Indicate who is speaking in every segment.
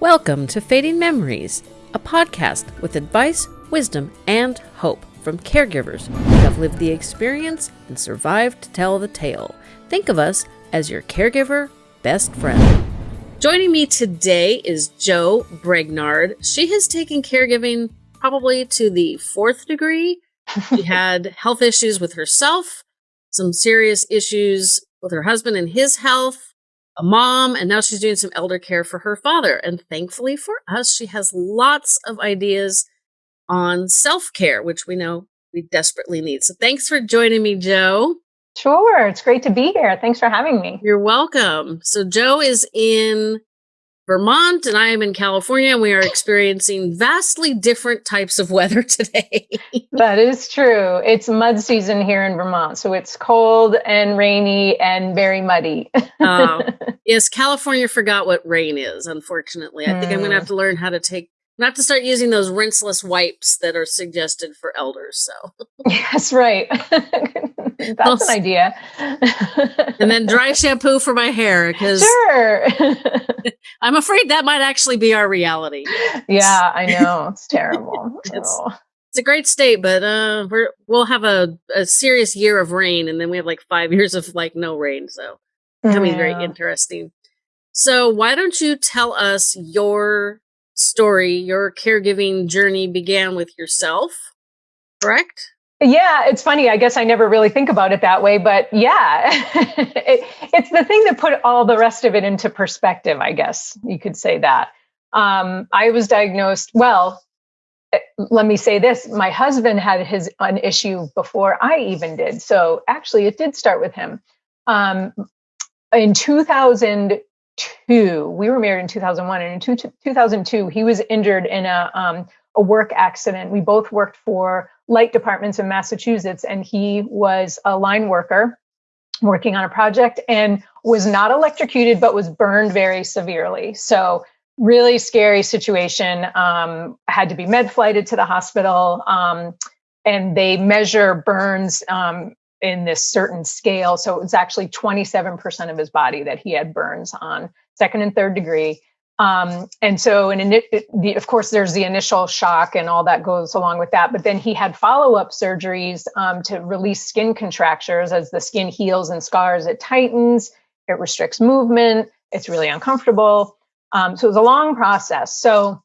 Speaker 1: Welcome to Fading Memories, a podcast with advice, wisdom, and hope from caregivers who have lived the experience and survived to tell the tale. Think of us as your caregiver best friend. Joining me today is Jo Bregnard. She has taken caregiving probably to the fourth degree. She had health issues with herself, some serious issues with her husband and his health, a mom, and now she's doing some elder care for her father. And thankfully for us, she has lots of ideas on self care, which we know we desperately need. So thanks for joining me, Jo.
Speaker 2: Sure. It's great to be here. Thanks for having me.
Speaker 1: You're welcome. So, Jo is in Vermont and I am in California. And we are experiencing vastly different types of weather today.
Speaker 2: that is true. It's mud season here in Vermont. So, it's cold and rainy and very muddy.
Speaker 1: uh, yes, California forgot what rain is, unfortunately. I think mm. I'm going to have to learn how to take not to start using those rinseless wipes that are suggested for elders. So,
Speaker 2: yes, right. That's well, an idea.
Speaker 1: and then dry shampoo for my hair because
Speaker 2: sure.
Speaker 1: I'm afraid that might actually be our reality.
Speaker 2: Yeah, I know it's terrible.
Speaker 1: it's, oh. it's, a great state, but uh, we're we'll have a, a serious year of rain, and then we have like five years of like no rain. So, becoming yeah. very interesting. So, why don't you tell us your story? Your caregiving journey began with yourself, correct?
Speaker 2: Yeah, it's funny. I guess I never really think about it that way, but yeah, it, it's the thing that put all the rest of it into perspective. I guess you could say that. Um, I was diagnosed. Well, eh, let me say this: my husband had his an issue before I even did. So actually, it did start with him. Um, in 2002, we were married in 2001, and in two, 2002, he was injured in a um, a work accident. We both worked for light departments in Massachusetts, and he was a line worker working on a project and was not electrocuted, but was burned very severely. So, really scary situation. Um, had to be med flighted to the hospital, um, and they measure burns um, in this certain scale. So, it was actually 27% of his body that he had burns on, second and third degree. Um, and so, in, the, of course, there's the initial shock and all that goes along with that. But then he had follow up surgeries um, to release skin contractures. As the skin heals and scars, it tightens, it restricts movement, it's really uncomfortable. Um, so, it was a long process. So,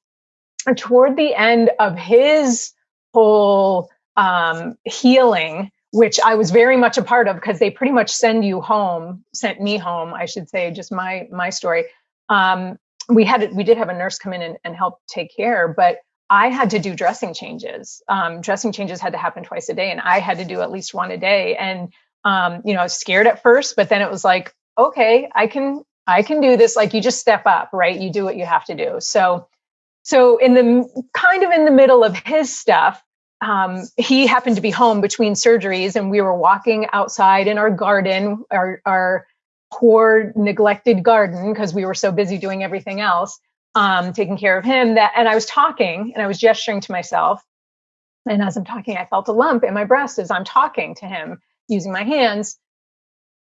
Speaker 2: toward the end of his whole um, healing, which I was very much a part of because they pretty much send you home, sent me home, I should say, just my my story. Um, we had we did have a nurse come in and, and help take care, but I had to do dressing changes. Um, dressing changes had to happen twice a day, and I had to do at least one a day. And um, you know, I was scared at first, but then it was like, okay, I can I can do this. Like you just step up, right? You do what you have to do. So, so in the kind of in the middle of his stuff, um, he happened to be home between surgeries, and we were walking outside in our garden, our our poor neglected garden because we were so busy doing everything else um, taking care of him that and i was talking and i was gesturing to myself. And as i'm talking i felt a lump in my breast as i'm talking to him using my hands.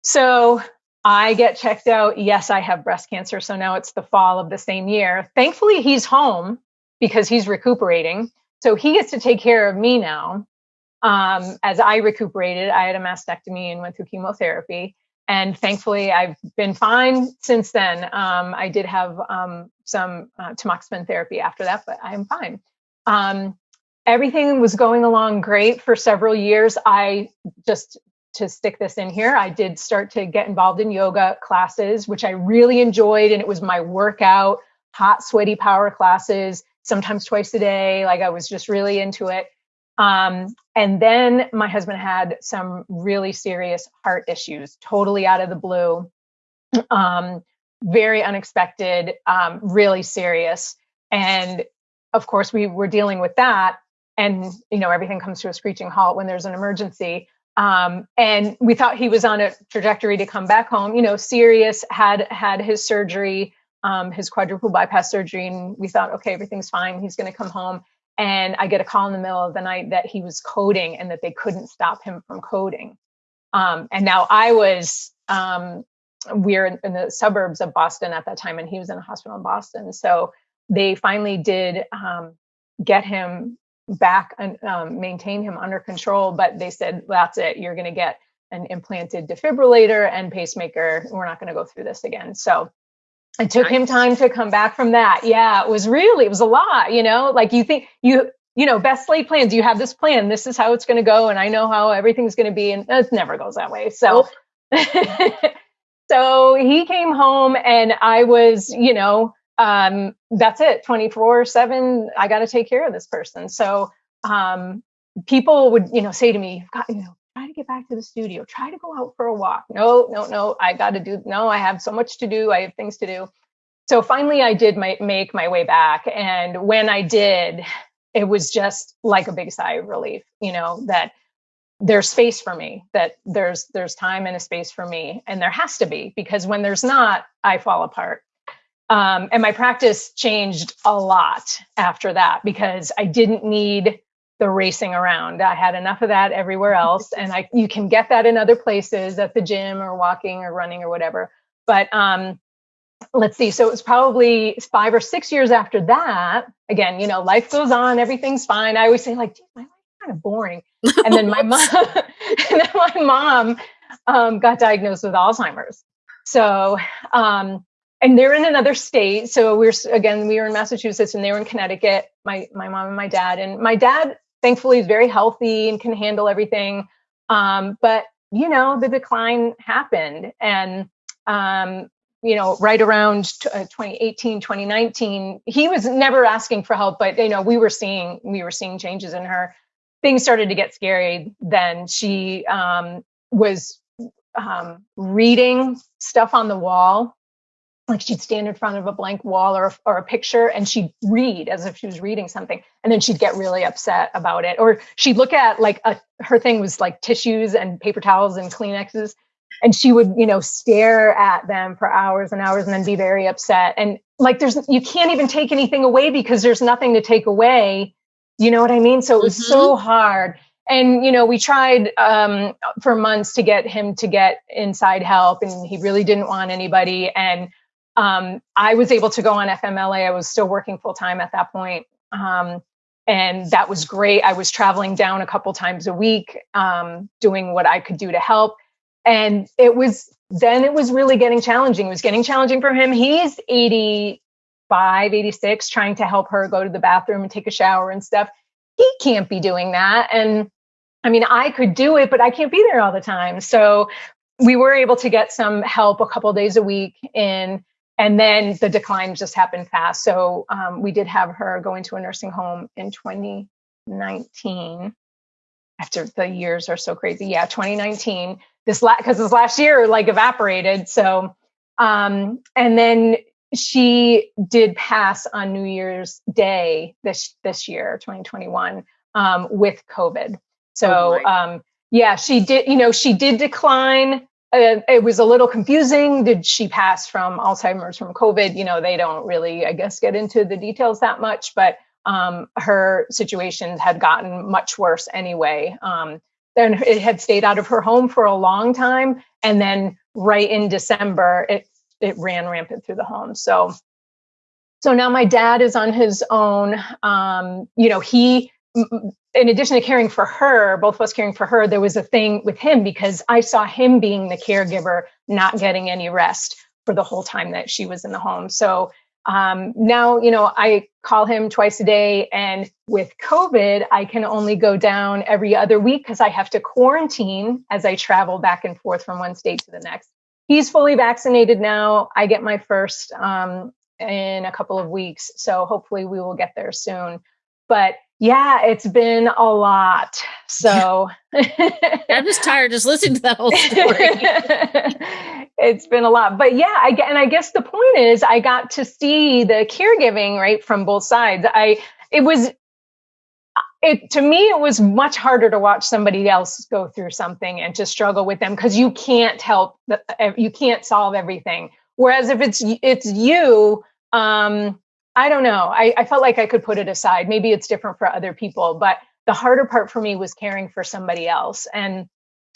Speaker 2: So i get checked out. Yes i have breast cancer. So now it's the fall of the same year. Thankfully he's home because he's recuperating so he gets to take care of me now um, as i recuperated i had a mastectomy and went through chemotherapy and thankfully I've been fine since then. Um, I did have um, some uh, tamoxifen therapy after that, but I'm fine. Um, everything was going along great for several years. I just to stick this in here, I did start to get involved in yoga classes, which I really enjoyed, and it was my workout, hot, sweaty power classes, sometimes twice a day. Like I was just really into it. Um, and then my husband had some really serious heart issues, totally out of the blue, um, very unexpected, um, really serious. And of course, we were dealing with that. And, you know, everything comes to a screeching halt when there's an emergency. Um, and we thought he was on a trajectory to come back home, you know, serious, had had his surgery, um, his quadruple bypass surgery. And we thought, okay, everything's fine. He's going to come home and I get a call in the middle of the night that he was coding and that they couldn't stop him from coding. Um, and now I was, um, we are in, in, the suburbs of Boston at that time, and he was in a hospital in Boston. So they finally did um, get him back and um, maintain him under control. But they said, that's it, you're going to get an implanted defibrillator and pacemaker. We're not going to go through this again. So it took him time to come back from that. Yeah, it was really, it was a lot, you know, like you think you, you know, best laid plans, you have this plan, this is how it's going to go. And I know how everything's going to be. And it never goes that way. So, so he came home and I was, you know, um, that's it 24 seven. I got to take care of this person. So, um, people would, you know, say to me, you've got, you know, get back to the studio, try to go out for a walk. No, no, no, I got to do, no, I have so much to do. I have things to do. So finally I did my, make my way back. And when I did, it was just like a big sigh of relief, you know, that there's space for me, that there's, there's time and a space for me. And there has to be, because when there's not, I fall apart. Um, and my practice changed a lot after that because I didn't need the racing around. I had enough of that everywhere else, and I you can get that in other places at the gym or walking or running or whatever. But um, let's see. So it was probably five or six years after that. Again, you know, life goes on, everything's fine. I always say like, my life's kind of boring. And then my mom, and then my mom um, got diagnosed with Alzheimer's. So um, and they're in another state. So we're again, we were in Massachusetts and they were in Connecticut. My my mom and my dad, and my dad thankfully is very healthy and can handle everything. Um, but you know, the decline happened, and um, you know, right around uh, 2018, 2019, he was never asking for help, but you know, we were seeing we were seeing changes in her. Things started to get scary. Then she um, was um, reading stuff on the wall like she'd stand in front of a blank wall or, or a picture and she'd read as if she was reading something and then she'd get really upset about it. Or she'd look at like a, her thing was like tissues and paper towels and kleenexes and she would you know stare at them for hours and hours and then be very upset. And like there's you can't even take anything away because there's nothing to take away. You know what i mean? So it was mm-hmm. so hard. And you know we tried um, for months to get him to get inside help and he really didn't want anybody. And um, I was able to go on FMLA. I was still working full time at that point. Um, and that was great. I was traveling down a couple times a week, um, doing what I could do to help. And it was then it was really getting challenging. It was getting challenging for him. He's 85, 86, trying to help her go to the bathroom and take a shower and stuff. He can't be doing that. And I mean, I could do it, but I can't be there all the time. So we were able to get some help a couple days a week in and then the decline just happened fast. So um, we did have her go into a nursing home in 2019. After the years are so crazy, yeah, 2019. This last because this last year like evaporated. So um, and then she did pass on New Year's Day this this year, 2021, um, with COVID. So oh um, yeah, she did. You know, she did decline it was a little confusing. Did she pass from Alzheimer's from COVID? You know, they don't really, I guess, get into the details that much, but um, her situation had gotten much worse anyway. Um, then it had stayed out of her home for a long time, and then right in December, it it ran rampant through the home. So, so now my dad is on his own. Um, you know, he in addition to caring for her, both of us caring for her, there was a thing with him because I saw him being the caregiver, not getting any rest for the whole time that she was in the home. So um, now, you know, I call him twice a day. And with COVID, I can only go down every other week because I have to quarantine as I travel back and forth from one state to the next. He's fully vaccinated now. I get my first um, in a couple of weeks. So hopefully we will get there soon. But yeah, it's been a lot. So
Speaker 1: I'm just tired just listening to that whole
Speaker 2: story. it's been a lot. But yeah, I get and I guess the point is I got to see the caregiving right from both sides. I it was it to me it was much harder to watch somebody else go through something and to struggle with them because you can't help you can't solve everything. Whereas if it's it's you um I don't know. I, I felt like I could put it aside. Maybe it's different for other people, but the harder part for me was caring for somebody else. And,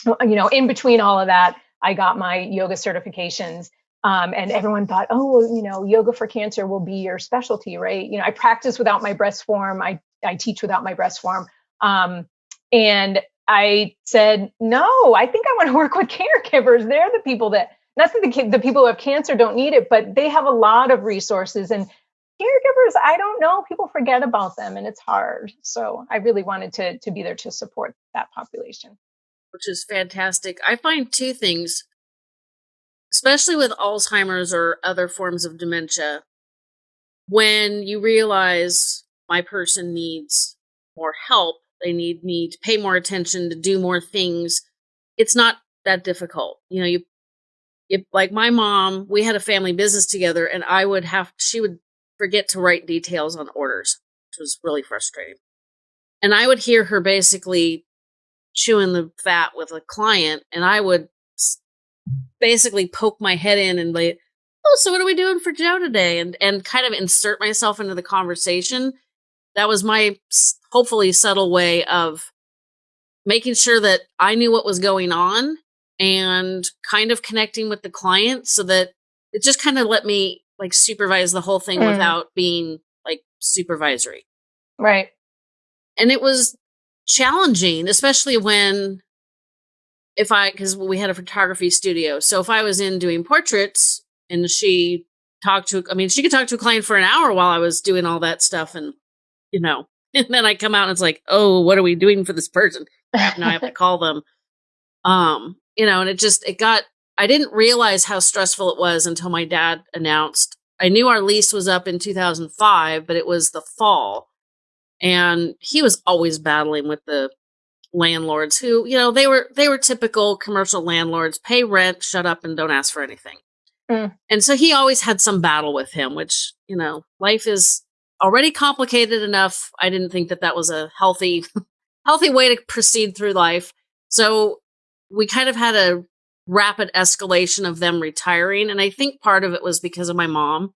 Speaker 2: you know, in between all of that, I got my yoga certifications. Um, and everyone thought, oh, well, you know, yoga for cancer will be your specialty, right? You know, I practice without my breast form. I, I teach without my breast form. Um, and I said, no, I think I want to work with caregivers. They're the people that, not that the, the people who have cancer don't need it, but they have a lot of resources. And caregivers, I don't know, people forget about them and it's hard. So I really wanted to, to be there to support that population.
Speaker 1: Which is fantastic. I find two things especially with Alzheimer's or other forms of dementia, when you realize my person needs more help, they need me to pay more attention, to do more things, it's not that difficult. You know, you, if like my mom, we had a family business together and I would have, she would forget to write details on orders, which was really frustrating. And I would hear her basically chewing the fat with a client and I would basically poke my head in and like, oh, so what are we doing for Joe today? And and kind of insert myself into the conversation. That was my hopefully subtle way of making sure that I knew what was going on and kind of connecting with the client so that it just kind of let me like supervise the whole thing mm. without being like supervisory.
Speaker 2: Right.
Speaker 1: And it was challenging, especially when if I, because we had a photography studio. So if I was in doing portraits and she talked to, I mean, she could talk to a client for an hour while I was doing all that stuff. And, you know, and then I come out and it's like, oh, what are we doing for this person? now I have to call them. Um, you know, and it just, it got, I didn't realize how stressful it was until my dad announced. I knew our lease was up in 2005, but it was the fall. And he was always battling with the landlords who, you know, they were they were typical commercial landlords, pay rent, shut up and don't ask for anything. Mm. And so he always had some battle with him, which, you know, life is already complicated enough. I didn't think that that was a healthy healthy way to proceed through life. So we kind of had a rapid escalation of them retiring and I think part of it was because of my mom.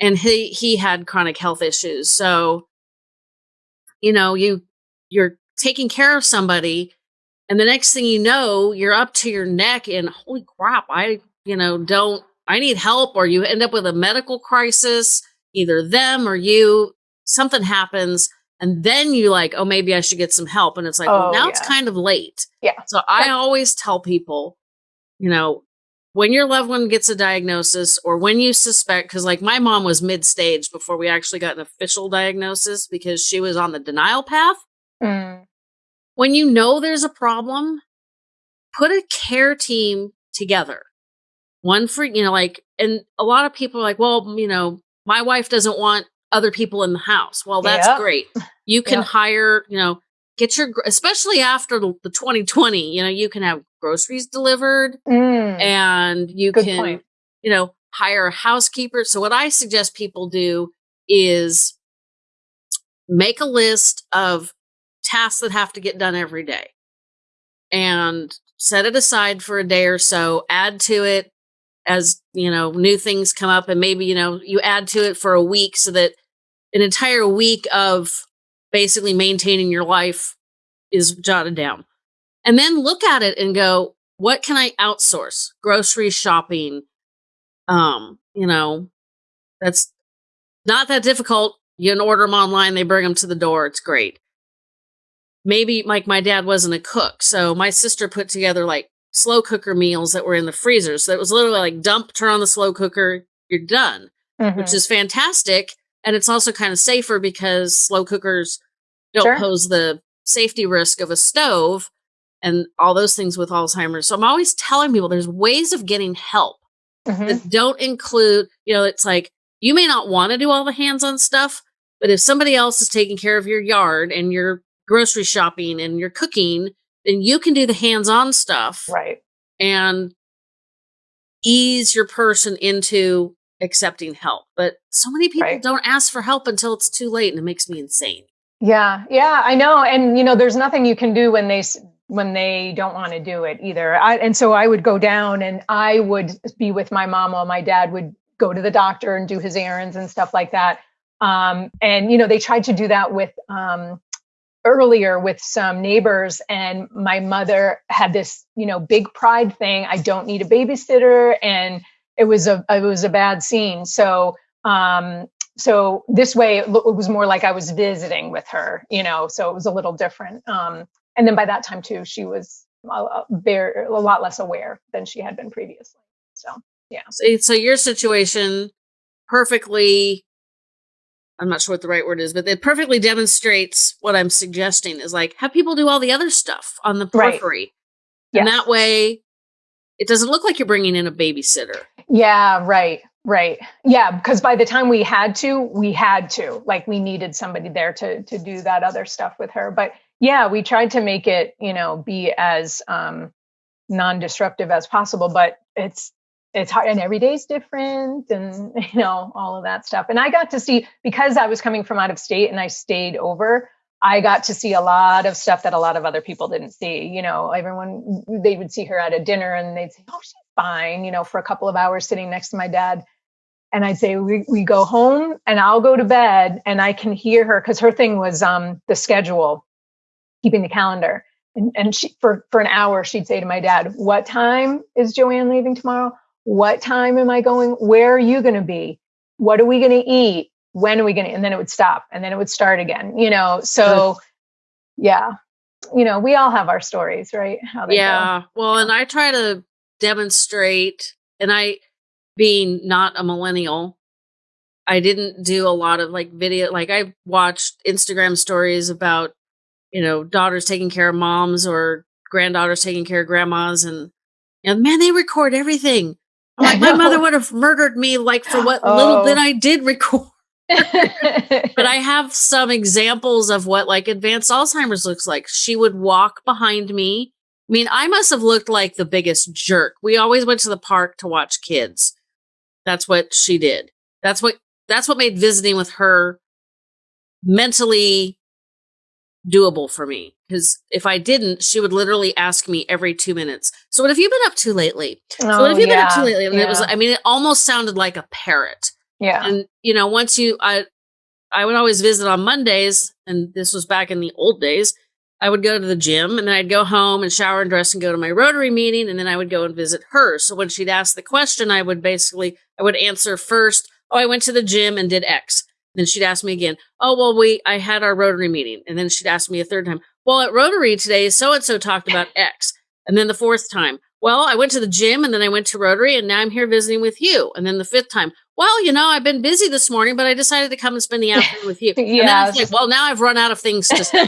Speaker 1: And he he had chronic health issues. So you know, you you're taking care of somebody and the next thing you know you're up to your neck in holy crap i you know don't i need help or you end up with a medical crisis either them or you something happens and then you like oh maybe i should get some help and it's like oh, well now yeah. it's kind of late
Speaker 2: yeah
Speaker 1: so i always tell people you know when your loved one gets a diagnosis or when you suspect because like my mom was mid stage before we actually got an official diagnosis because she was on the denial path Mm. When you know there's a problem, put a care team together. One for, you know, like, and a lot of people are like, well, you know, my wife doesn't want other people in the house. Well, that's yep. great. You can yep. hire, you know, get your, especially after the, the, 2020, you know, you can have groceries delivered mm. and you can, point. you know, hire a housekeeper. So what I suggest people do is make a list of tasks that have to get done every day and set it aside for a day or so, add to it as, you know, new things come up and maybe, you know, you add to it for a week so that an entire week of basically maintaining your life is jotted down. And then look at it and go, what can I outsource? Grocery shopping. Um, you know, that's not that difficult. You can order them online, they bring them to the door. It's great maybe like my dad wasn't a cook. So my sister put together like slow cooker meals that were in the freezer. So it was literally like dump, turn on the slow cooker, you're done, mm-hmm. which is fantastic. And it's also kind of safer because slow cookers don't sure. pose the safety risk of a stove and all those things with Alzheimer's. So I'm always telling people there's ways of getting help mm-hmm. that don't include, you know, it's like you may not want to do all the hands on stuff, but if somebody else is taking care of your yard and you're grocery shopping and you're cooking, then you can do the hands on stuff.
Speaker 2: Right.
Speaker 1: And ease your person into accepting help. But so many people right. don't ask for help until it's too late and it makes me insane.
Speaker 2: Yeah. Yeah, I know. And you know, there's nothing you can do when they when they don't want to do it either. I, and so I would go down and I would be with my mom while my dad would go to the doctor and do his errands and stuff like that. Um, and you know, they tried to do that with um, earlier with some neighbors and my mother had this you know big pride thing i don't need a babysitter and it was a it was a bad scene. So um, so this way it, it, was more like I was visiting with her, you know. So it was a little different. Um, and then by that time too, she was a, very, a lot less aware than she had been previously. So yeah.
Speaker 1: So, so your situation perfectly I'm not sure what the right word is, but it perfectly demonstrates what I'm suggesting is like have people do all the other stuff on the periphery. Right. Yes. And that way it doesn't look like you're bringing in a babysitter.
Speaker 2: Yeah, right. Right. Yeah, because by the time we had to, we had to. Like we needed somebody there to to do that other stuff with her. But yeah, we tried to make it, you know, be as um non-disruptive as possible, but it's it's hard and every day's different and you know all of that stuff and i got to see because i was coming from out of state and i stayed over i got to see a lot of stuff that a lot of other people didn't see you know everyone they would see her at a dinner and they'd say oh she's fine you know for a couple of hours sitting next to my dad and i'd say we, we go home and i'll go to bed and i can hear her because her thing was um the schedule keeping the calendar and, and she for for an hour she'd say to my dad what time is joanne leaving tomorrow what time am I going? Where are you going to be? What are we going to eat? When are we going to? And then it would stop and then it would start again, you know? So, mm-hmm. yeah, you know, we all have our stories, right?
Speaker 1: yeah. Go. Well, and I try to demonstrate, and I, being not a millennial, I didn't do a lot of like video. Like I watched Instagram stories about, you know, daughters taking care of moms or granddaughters taking care of grandmas and, and man, they record everything. Like my mother would have murdered me like for what oh. little bit I did record. But I have some examples of what like advanced Alzheimer's looks like. She would walk behind me. I mean, I must have looked like the biggest jerk. We always went to the park to watch kids. That's what she did. That's what that's what made visiting with her mentally doable for me because if I didn't, she would literally ask me every two minutes. So what have you been up to lately? Oh, so what oh, have you yeah, been up to lately? And yeah. it was, I mean, it almost sounded like a parrot.
Speaker 2: Yeah.
Speaker 1: And you know, once you, I, I would always visit on Mondays, and this was back in the old days. I would go to the gym and then I'd go home and shower and dress and go to my Rotary meeting, and then I would go and visit her. So when she'd ask the question, I would basically, I would answer first, "Oh, I went to the gym and did X." Then she'd ask me again, "Oh, well, we I had our Rotary meeting," and then she'd ask me a third time, "Well, at Rotary today, so and so talked about X," and then the fourth time, "Well, I went to the gym and then I went to Rotary, and now I'm here visiting with you," and then the fifth time, "Well, you know, I've been busy this morning, but I decided to come and spend the afternoon with you." yeah, and then it's like, "Well, now I've run out of things to say."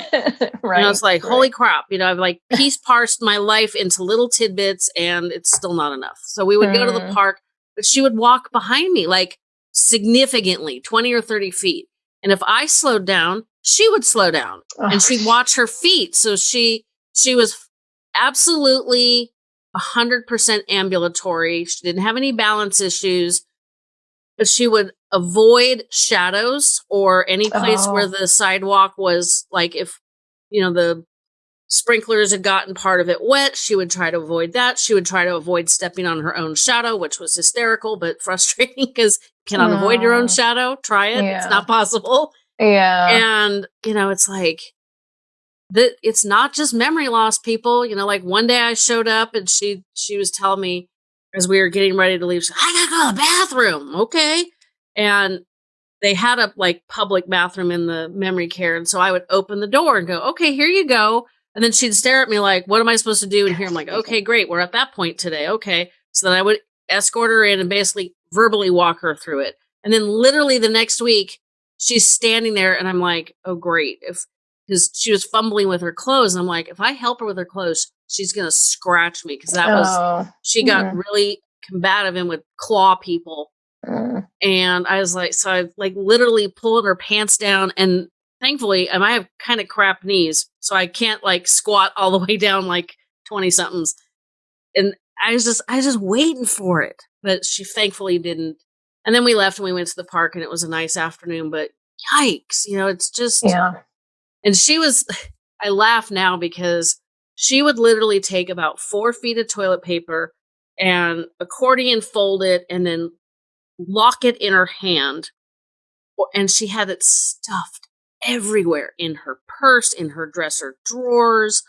Speaker 1: right. And I was like, "Holy right. crap!" You know, I've like piece parsed my life into little tidbits, and it's still not enough. So we would mm. go to the mm. park, but she would walk behind me like significantly, twenty or thirty feet and if I slowed down, she would slow down oh. and she'd watch her feet. So she, she was absolutely 100% ambulatory. She didn't have any balance issues, but she would avoid shadows or any place oh. where the sidewalk was like if, you know, the sprinklers had gotten part of it wet, she would try to avoid that. She would try to avoid stepping on her own shadow, which was hysterical but frustrating because you cannot no. avoid your own shadow. Try it. Yeah. It's not possible.
Speaker 2: Yeah.
Speaker 1: And, you know, it's like, that it's not just memory loss people you know like one day i showed up and she she was telling me as we were getting ready to leave i gotta go to the bathroom okay and they had a like public bathroom in the memory care and so i would open the door and go okay here you go and then she'd stare at me like what am i supposed to do and here i'm like okay great we're at that point today okay so then i would escort her in and basically verbally walk her through it. And then literally the next week, she's standing there and I'm like, oh, great. If, because she was fumbling with her clothes. And I'm like, if I help her with her clothes, she's going to scratch me. Cause that oh. was, she got really combative and would claw people. Mm. And I was like, so I like literally pulling her pants down. And thankfully, and I have kind of crap knees. So I can't like squat all the way down like 20 somethings. And I was just, I was just waiting for it but she thankfully didn't. And then we left and we went to the park and it was a nice afternoon, but yikes, you know, it's just.
Speaker 2: Yeah.
Speaker 1: And she was, I laugh now because she would literally take about four feet of toilet paper and accordion fold it and then lock it in her hand. And she had it stuffed everywhere in her purse, in her dresser drawers.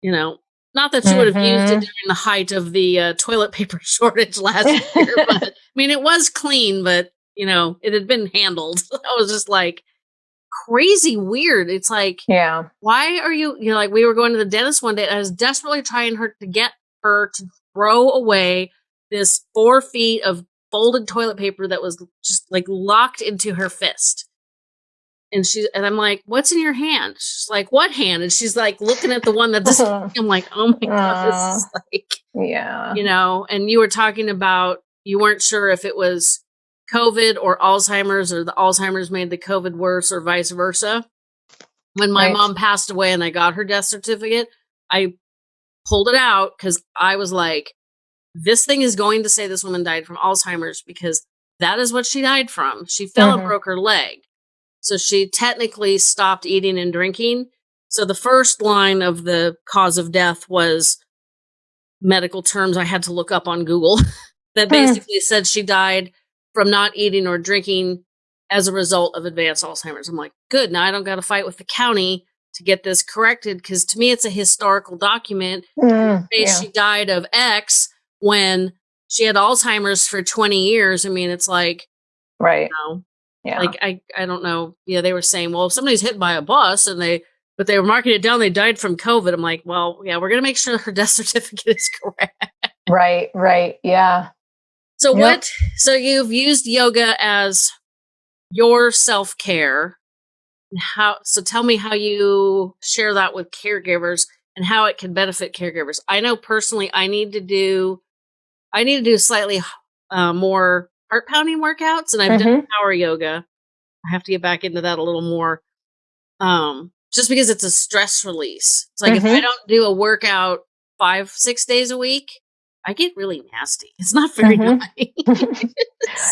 Speaker 1: You know, Not that you would have used it mm-hmm. during the height of the uh, toilet paper shortage last year, but I mean, it was clean, but you know, it had been handled. I was just like crazy weird. It's like,
Speaker 2: yeah,
Speaker 1: why are you, you know, like we were going to the dentist one day. and I was desperately trying her to get her to throw away this four feet of folded toilet paper that was just like locked into her fist. And she and I'm like, "What's in your hand?" She's like, "What hand?" And she's like looking at the one that this. I'm like, "Oh my god, this is like,
Speaker 2: yeah,
Speaker 1: you know." And you were talking about you weren't sure if it was COVID or Alzheimer's, or the Alzheimer's made the COVID worse, or vice versa. When my right. mom passed away and I got her death certificate, I pulled it out because I was like, this thing is going to say this woman died from Alzheimer's because that is what she died from. She fell mm-hmm. and broke her leg. So she technically stopped eating and drinking. So the first line of the cause of death was medical terms I had to look up on Google that hmm. basically said she died from not eating or drinking as a result of advanced Alzheimer's. I'm like, good. Now I don't got to fight with the county to get this corrected because to me it's a historical document. Mm, yeah. She died of X when she had Alzheimer's for 20 years. I mean, it's like,
Speaker 2: right.
Speaker 1: You know, yeah. Like, I, I don't know. Yeah. They were saying, well, if somebody's hit by a bus and they, but they were marking it down, they died from COVID. I'm like, well, yeah, we're going to make sure her death certificate is correct.
Speaker 2: Right. Right. Yeah.
Speaker 1: So yep. what, so you've used yoga as your self care. How, so tell me how you share that with caregivers and how it can benefit caregivers. I know personally, I need to do I need to do slightly uh, more heart pounding workouts, and I've mm-hmm. done power yoga. I have to get back into that a little more, um, just because it's a stress release. It's like mm-hmm. if I mm-hmm. don't do a workout five six days a week, I get really nasty. It's not very mm-hmm. nice.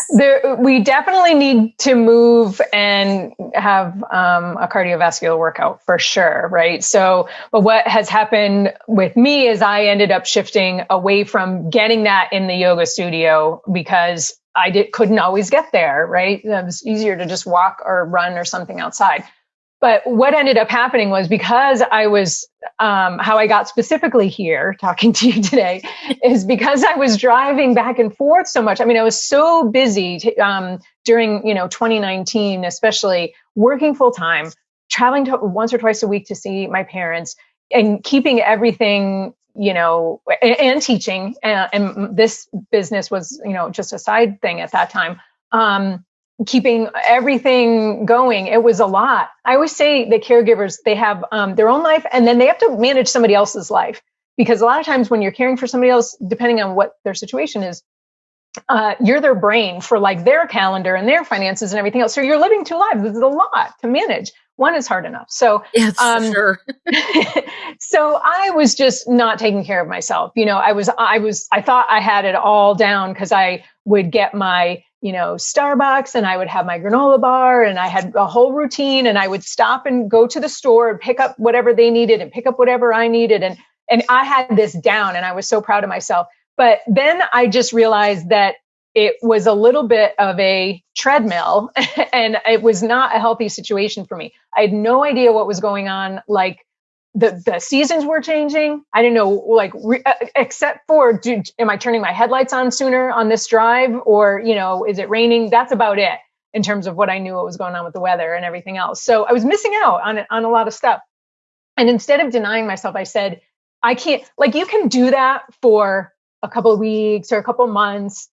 Speaker 2: there, we definitely need to move and have um, a cardiovascular workout for sure, right? So, but what has happened with me is I ended up shifting away from getting that in the yoga studio because I did, couldn't always get there, right? It was easier to just walk or run or something outside. But what ended up happening was because I was, um, how I got specifically here talking to you today is because I was driving back and forth so much. I mean, I was so busy t- um, during, you know, 2019, especially working full time, traveling to once or twice a week to see my parents and keeping everything you know and, and teaching and, and, this business was you know just a side thing at that time um keeping everything going. It was a lot. I always say the caregivers they have um, their own life and then they have to manage somebody else's life. Because a lot of times when you're caring for somebody else depending on what their situation is uh, you're their brain for like their calendar and their finances and everything else. So you're living two lives. This is a lot to manage. One is hard enough. So
Speaker 1: yes, um, sure.
Speaker 2: so i was just not taking care of myself. You know i was i was i thought i had it all down because i would get my you know, Starbucks and I would have my granola bar and I had a whole routine and I would stop and go to the store and pick up whatever they needed and pick up whatever I needed. And, and I had this down and I was so proud of myself. But then I just realized that it was a little bit of a treadmill and it was not a healthy situation for me. I had no idea what was going on. Like the the seasons were changing. I didn't know, like, re, uh, except for, do, am I turning my headlights on sooner on this drive, or you know, is it raining? That's about it in terms of what I knew what was going on with the weather and everything else. So I was missing out on on a lot of stuff. And instead of denying myself, I said, I can't. Like, you can do that for a couple of weeks or a couple of months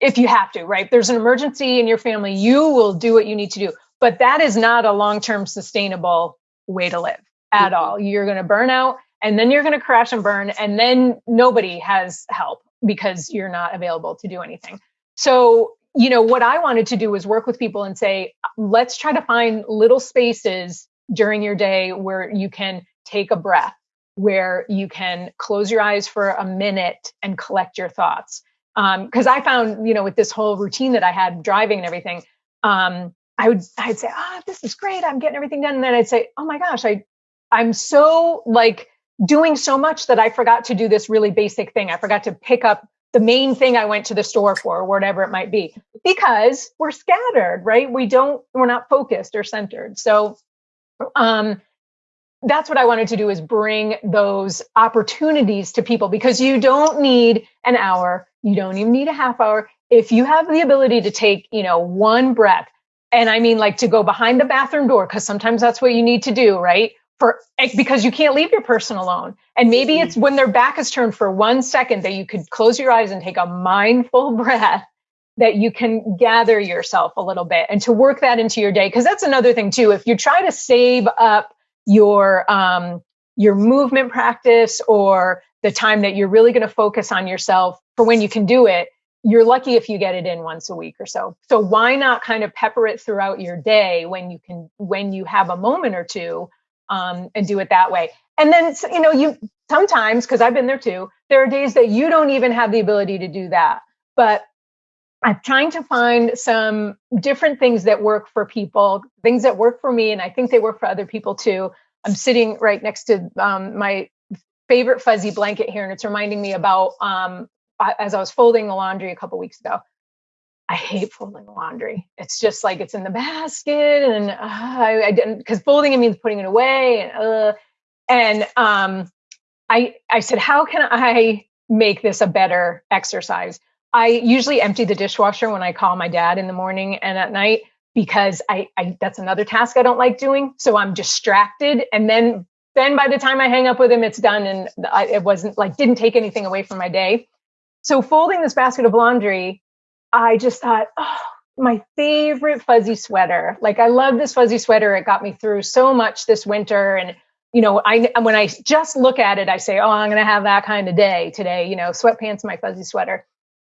Speaker 2: if you have to, right? There's an emergency in your family, you will do what you need to do. But that is not a long term sustainable way to live at all. You're going to burn out and then you're going to crash and burn and then nobody has help because you're not available to do anything. So, you know, what I wanted to do was work with people and say, let's try to find little spaces during your day where you can take a breath, where you can close your eyes for a minute and collect your thoughts. Because um, I found, you know, with this whole routine that I had driving and everything, um, I would I'd say, ah, oh, this is great. I'm getting everything done. And then I'd say, oh my gosh, I I'm so like doing so much that I forgot to do this really basic thing. I forgot to pick up the main thing I went to the store for, or whatever it might be, because we're scattered, right? We don't, we're not focused or centered. So, um, that's what I wanted to do is bring those opportunities to people because you don't need an hour. You don't even need a half hour. If you have the ability to take, you know, one breath, and I mean like to go behind the bathroom door, because sometimes that's what you need to do, right? For eh, because you can't leave your person alone. And maybe it's when their back is turned for one second that you could close your eyes and take a mindful breath that you can gather yourself a little bit and to work that into your day. Cause that's another thing too. If you try to save up your um, your movement practice or the time that you're really going to focus on yourself for when you can do it you're lucky if you get it in once a week or so so why not kind of pepper it throughout your day when you can when you have a moment or two um, and do it that way and then you know you sometimes because i've been there too there are days that you don't even have the ability to do that but I'm trying to find some different things that work for people, things that work for me, and I think they work for other people too. I'm sitting right next to um, my favorite fuzzy blanket here, and it's reminding me about um, as I was folding the laundry a couple weeks ago. I hate folding laundry. It's just like it's in the basket, and uh, I, I, didn't because folding it means putting it away, and uh, and um, I I said, how can I make this a better exercise? I usually empty the dishwasher when I call my dad in the morning and at night because I, I that's another task I don't like doing. So I'm distracted, and then then by the time I hang up with him, it's done, and I, it wasn't like didn't take anything away from my day. So folding this basket of laundry, I just thought, oh, my favorite fuzzy sweater. Like I love this fuzzy sweater. It got me through so much this winter, and you know, I when I just look at it, I say, oh, I'm going to have that kind of day today. You know, sweatpants, my fuzzy sweater.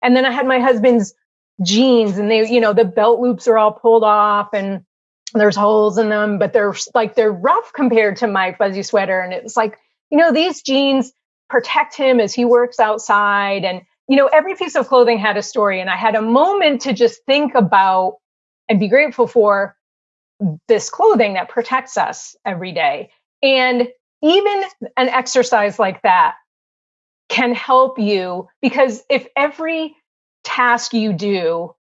Speaker 2: And then I had my husband's jeans and they, you know, the belt loops are all pulled off and there's holes in them, but they're like, they're rough compared to my fuzzy sweater. And it's like, you know, these jeans protect him as he works outside. And, you know, every piece of clothing had a story. And I had a moment to just think about and be grateful for this clothing that protects us every day. And even an exercise like that can help you because if every task you do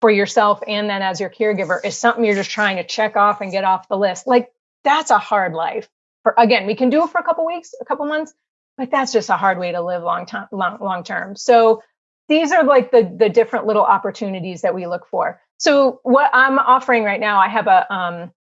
Speaker 2: for yourself and then as your caregiver is something you're just trying to check off and get off the list, like that's a hard life. For again, we can do it for a couple weeks, a couple months, but that's just a hard way to live long time long, long term. So these are like the the different little opportunities that we look for. So what I'm offering right now, I have a um,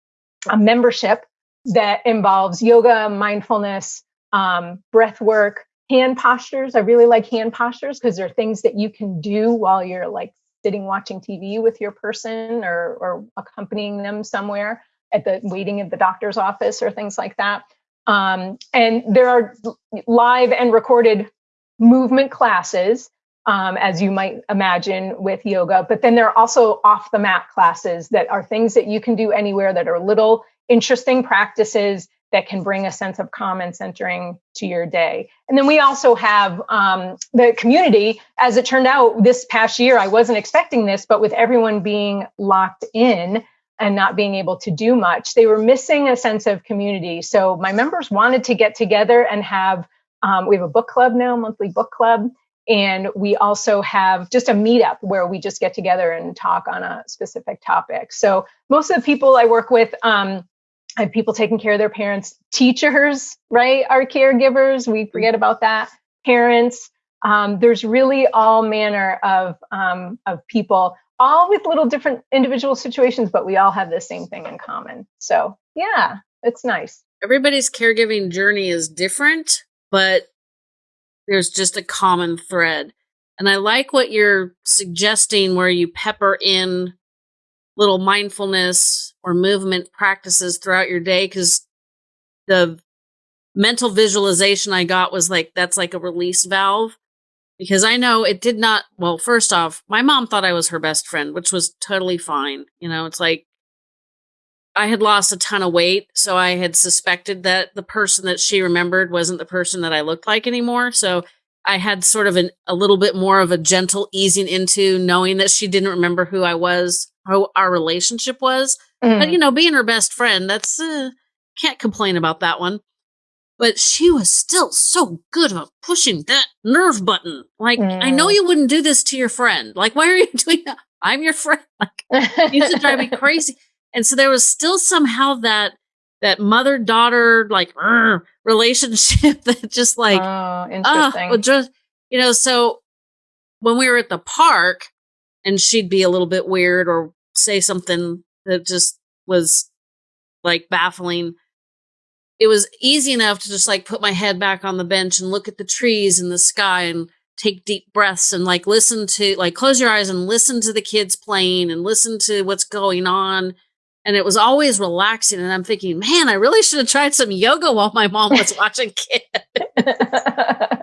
Speaker 2: a membership that involves yoga, mindfulness, um, breath work, hand postures. I really like hand postures because they're things that you can do while you're like sitting watching TV with your person or, or accompanying them somewhere at the waiting at the doctor's office or things like that. Um, and there are live and recorded movement classes, um, as you might imagine with yoga, but then there are also off the mat classes that are things that you can do anywhere that are little interesting practices that can bring a sense of calm and centering to your day. And then we also have um, the community. As it turned out, this past year, I wasn't expecting this, but with everyone being locked in and not being able to do much, they were missing a sense of community. So my members wanted to get together and have, um, we have a book club now, monthly book club. And we also have just a meetup where we just get together and talk on a specific topic. So most of the people I work with, um, I have people taking care of their parents, teachers, right, are caregivers. We forget about that. Parents. Um, there's really all manner of um, of people, all with little different individual situations, but we all have the same thing in common. So yeah, it's nice.
Speaker 1: Everybody's caregiving journey is different, but there's just a common thread. And I like what you're suggesting, where you pepper in little mindfulness or movement practices throughout your day because the mental visualization I got was like that's like a release valve because I know it did not well first off my mom thought I was her best friend which was totally fine you know it's like I had lost a ton of weight so I had suspected that the person that she remembered wasn't the person that I looked like anymore so I had sort of an, a little bit more of a gentle easing into knowing that she didn't remember who I was how our relationship was. Mm. But you know, being her best friend, that's uh, can't complain about that one. But she was still so good about pushing that nerve button. Like, mm. I know mm. you wouldn't do this to your friend. Like, why are you doing that? I'm your friend. Like, used to drive me crazy. And so there was still somehow that that mother daughter like relationship that just like
Speaker 2: oh, interesting.
Speaker 1: Uh, just you know, so when we were at the park and she'd be a little bit weird or say something that just was like baffling it was easy enough to just like put my head back on the bench and look at the trees and the sky and take deep breaths and like listen to like close your eyes and listen to the kids playing and listen to what's going on. And it was always relaxing and i'm thinking man i really should have tried some yoga while my mom was watching kids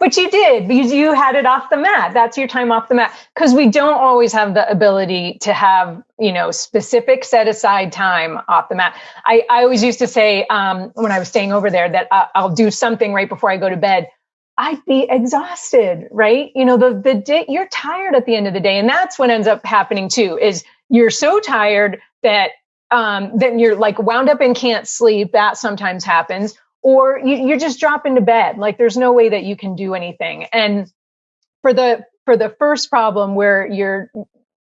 Speaker 2: but you did because you had it off the mat that's your time off the mat because we don't always have the ability to have you know specific set aside time off the mat i, I always used to say um, when i was staying over there that I, i'll do something right before i go to bed I'd be exhausted, right? You know, the the day you're tired at the end of the day, and that's what ends up happening too. Is you're so tired that um, then you're like wound up and can't sleep. That sometimes happens, or you, you're just dropping to bed. Like there's no way that you can do anything. And for the for the first problem where your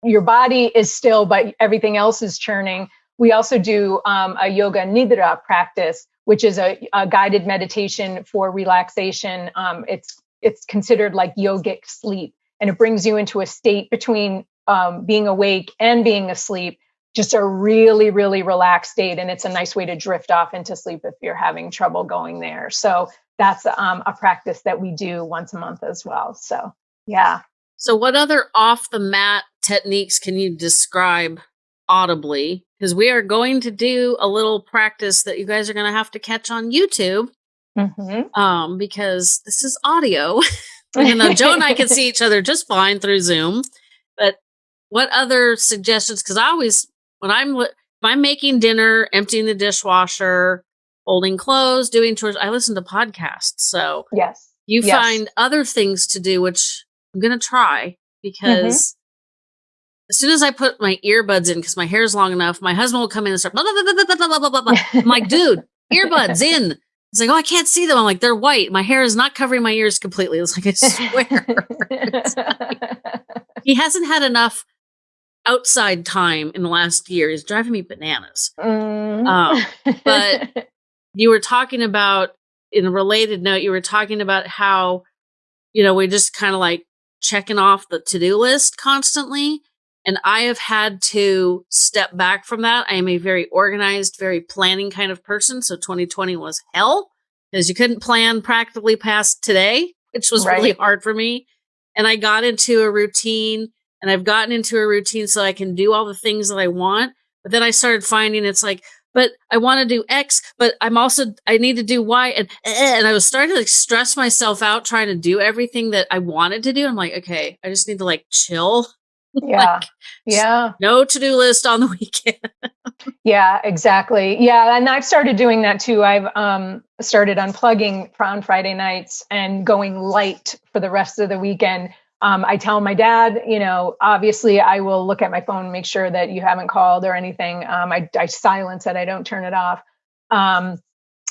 Speaker 2: your body is still, but everything else is churning, we also do um, a yoga nidra practice, which is a, a guided meditation for relaxation. Um, it's it's considered like yogic sleep, and it brings you into a state between um, being awake and being asleep just a really really relaxed state and it's a nice way to drift off into sleep if you're having trouble going there. So that's um, a practice that we do once a month as well. So yeah.
Speaker 1: So what other off the mat techniques can you describe audibly? Because we are going to do a little practice that you guys are going to have to catch on youtube mm-hmm. um, because this is audio. You know Jo and i can see each other just fine through zoom but what other suggestions? Because i always when I'm if I'm making dinner, emptying the dishwasher, folding clothes, doing chores, I listen to podcasts. So
Speaker 2: yes,
Speaker 1: you
Speaker 2: yes.
Speaker 1: find other things to do, which I'm gonna try because. Mm-hmm. As soon as I put my earbuds in, because my hair is long enough, my husband will come in and start blah, blah, blah, blah, blah, blah, blah, blah. I'm like, dude, earbuds in. He's like, oh, I can't see them. I'm like, they're white. My hair is not covering my ears completely. It's like, I swear. like, he hasn't had enough outside time in the last year is driving me bananas. Mm. Um, but you were talking about, in a related note, you were talking about how, you know, we're just kind of like checking off the to do list constantly. And I have had to step back from that. I am a very organized, very planning kind of person. So 2020 was hell because you couldn't plan practically past today, which was right. really hard for me. And I got into a routine and I've gotten into a routine so I can do all the things that I want. But then I started finding it's like, but I want to do X, but I'm also I need to do Y, and eh, and I was starting to like stress myself out trying to do everything that I wanted to do. I'm like, okay, I just need to like chill.
Speaker 2: Yeah, like, yeah.
Speaker 1: No to do list on the weekend.
Speaker 2: yeah, exactly. Yeah, and I've started doing that too. I've um started unplugging on Friday nights and going light for the rest of the weekend um, I tell my dad, you know, obviously I will look at my phone, make sure that you haven't called or anything. Um, I, I, silence it, I don't turn it off. Um,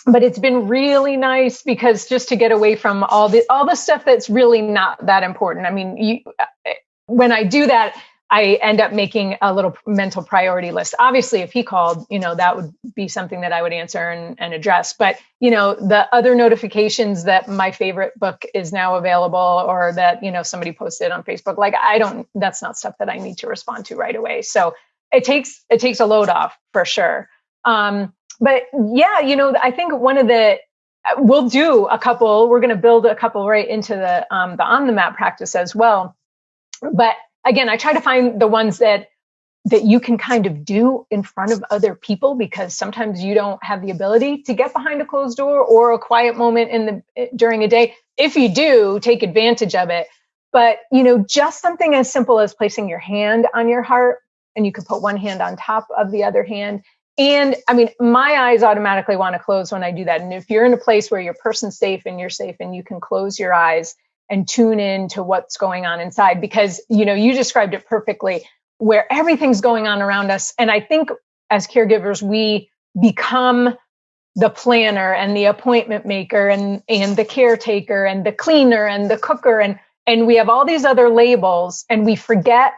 Speaker 2: but it's been really nice because just to get away from all the all the stuff that's really not that important. I mean, you, when I do that, I end up making a little mental priority list. Obviously, if he called, you know, that would be something that I would answer and, and, address. But, you know, the other notifications that my favorite book is now available or that, you know, somebody posted on Facebook, like I don't, that's not stuff that I need to respond to right away. So it takes, it takes a load off for sure. Um, but yeah, you know, I think one of the, we'll do a couple, we're going to build a couple right into the, um, the on the map practice as well. But again, I try to find the ones that that you can kind of do in front of other people because sometimes you don't have the ability to get behind a closed door or a quiet moment in the eh, during a day. If you do, take advantage of it. But, you know, just something as simple as placing your hand on your heart and you can put one hand on top of the other hand. And I mean, my eyes automatically want to close when I do that. And if you're in a place where your person's safe and you're safe and you can close your eyes and tune in to what's going on inside because you know you described it perfectly where everything's going on around us. And i think as caregivers we become the planner and the appointment maker and and the caretaker and the cleaner and the cooker. And and we have all these other labels and we forget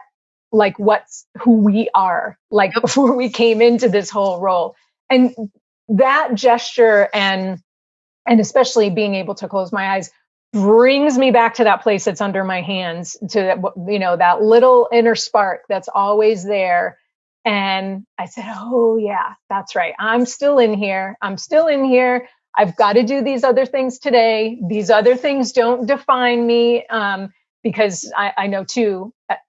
Speaker 2: like what's who we are like before we came into this whole role. And that gesture and and especially being able to close my eyes brings me back to that place that's under my hands to that you know that little inner spark that's always there. And i said oh yeah that's right. I'm still in here. I'm still in here. I've got to do these other things today. These other things don't define me um, because I, I know too at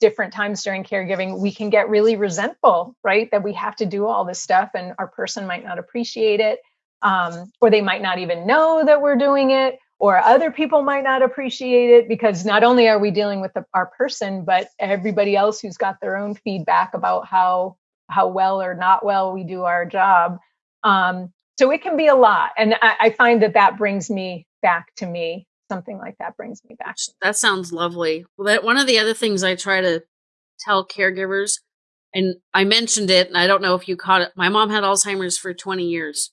Speaker 2: different times during caregiving, we can get really resentful, right? That we have to do all this stuff and our person might not appreciate it, um, or they might not even know that we're doing it, or other people might not appreciate it because not only are we dealing with the, our person, but everybody else who's got their own feedback about how how well or not well we do our job. Um, so it can be a lot, and I, I find that that brings me back to me something like that brings me back.
Speaker 1: That sounds lovely. Well, that one of the other things I try to tell caregivers, and I mentioned it, and I don't know if you caught it. My mom had Alzheimer's for 20 years.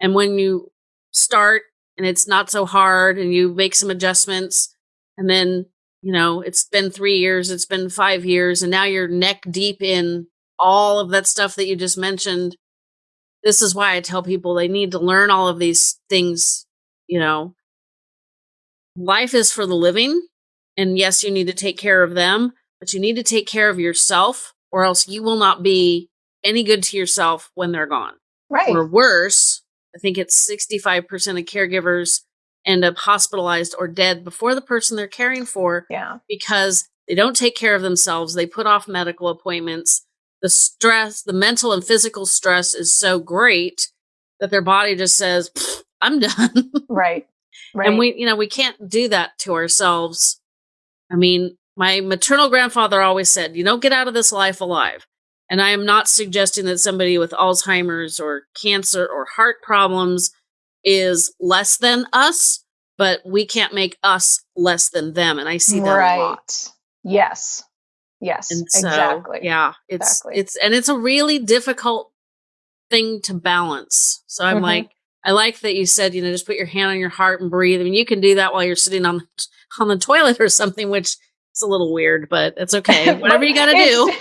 Speaker 1: And when you start and it's not so hard and you make some adjustments, and then, you know, it's been three years, it's been five years, and now you're neck deep in all of that stuff that you just mentioned. This is why I tell people they need to learn all of these things, you know, life is for the living. And yes, you need to take care of them, but you need to take care of yourself, or else you will not be any good to yourself when they're gone.
Speaker 2: Right.
Speaker 1: Or worse, I think it's 65% of caregivers end up hospitalized or dead before the person they're caring for.
Speaker 2: Yeah.
Speaker 1: Because they don't take care of themselves. They put off medical appointments. The stress, the mental and physical stress is so great that their body just says, I'm done.
Speaker 2: right.
Speaker 1: Right. And we, you know, we can't do that to ourselves. I mean, my maternal grandfather always said, you don't get out of this life alive. And I am not suggesting that somebody with Alzheimer's or cancer or heart problems is less than us, but we can't make us less than them. And I see that right. a lot.
Speaker 2: Yes. Yes. And so, exactly.
Speaker 1: Yeah. It's exactly. it's and it's a really difficult thing to balance. So I'm mm-hmm. like, I like that you said, you know, just put your hand on your heart and breathe. I mean, you can do that while you're sitting on on the toilet or something, which is a little weird, but it's okay. Whatever you got to do.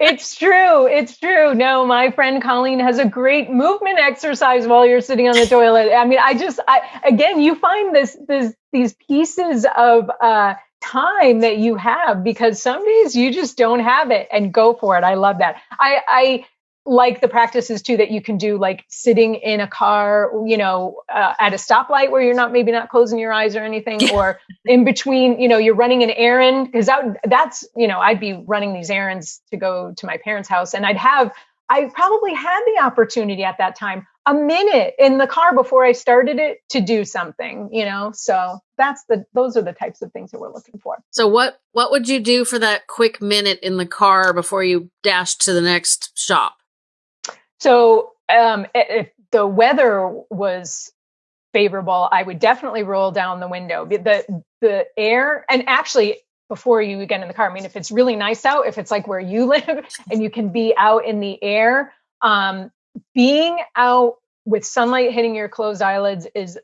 Speaker 2: it's true. It's true. No, my friend Colleen has a great movement exercise while you're sitting on the toilet. I mean, I just, I again, you find this, this, these pieces of uh, time that you have because some days you just don't have it, and go for it. I love that. I, I like the practices too that you can do like sitting in a car you know uh, at a stoplight where you're not maybe not closing your eyes or anything or in between you know you're running an errand because that that's you know i'd be running these errands to go to my parents house and i'd have i probably had the opportunity at that time a minute in the car before i started it to do something you know? So that's the those are the types of things that we're looking for.
Speaker 1: So what what would you do for that quick minute in the car before you dash to the next shop
Speaker 2: so um, if the weather was favorable, I would definitely roll down the window. The the air and actually before you get in the car, I mean, if it's really nice out, if it's like where you live and you can be out in the air, um, being out with sunlight hitting your closed eyelids is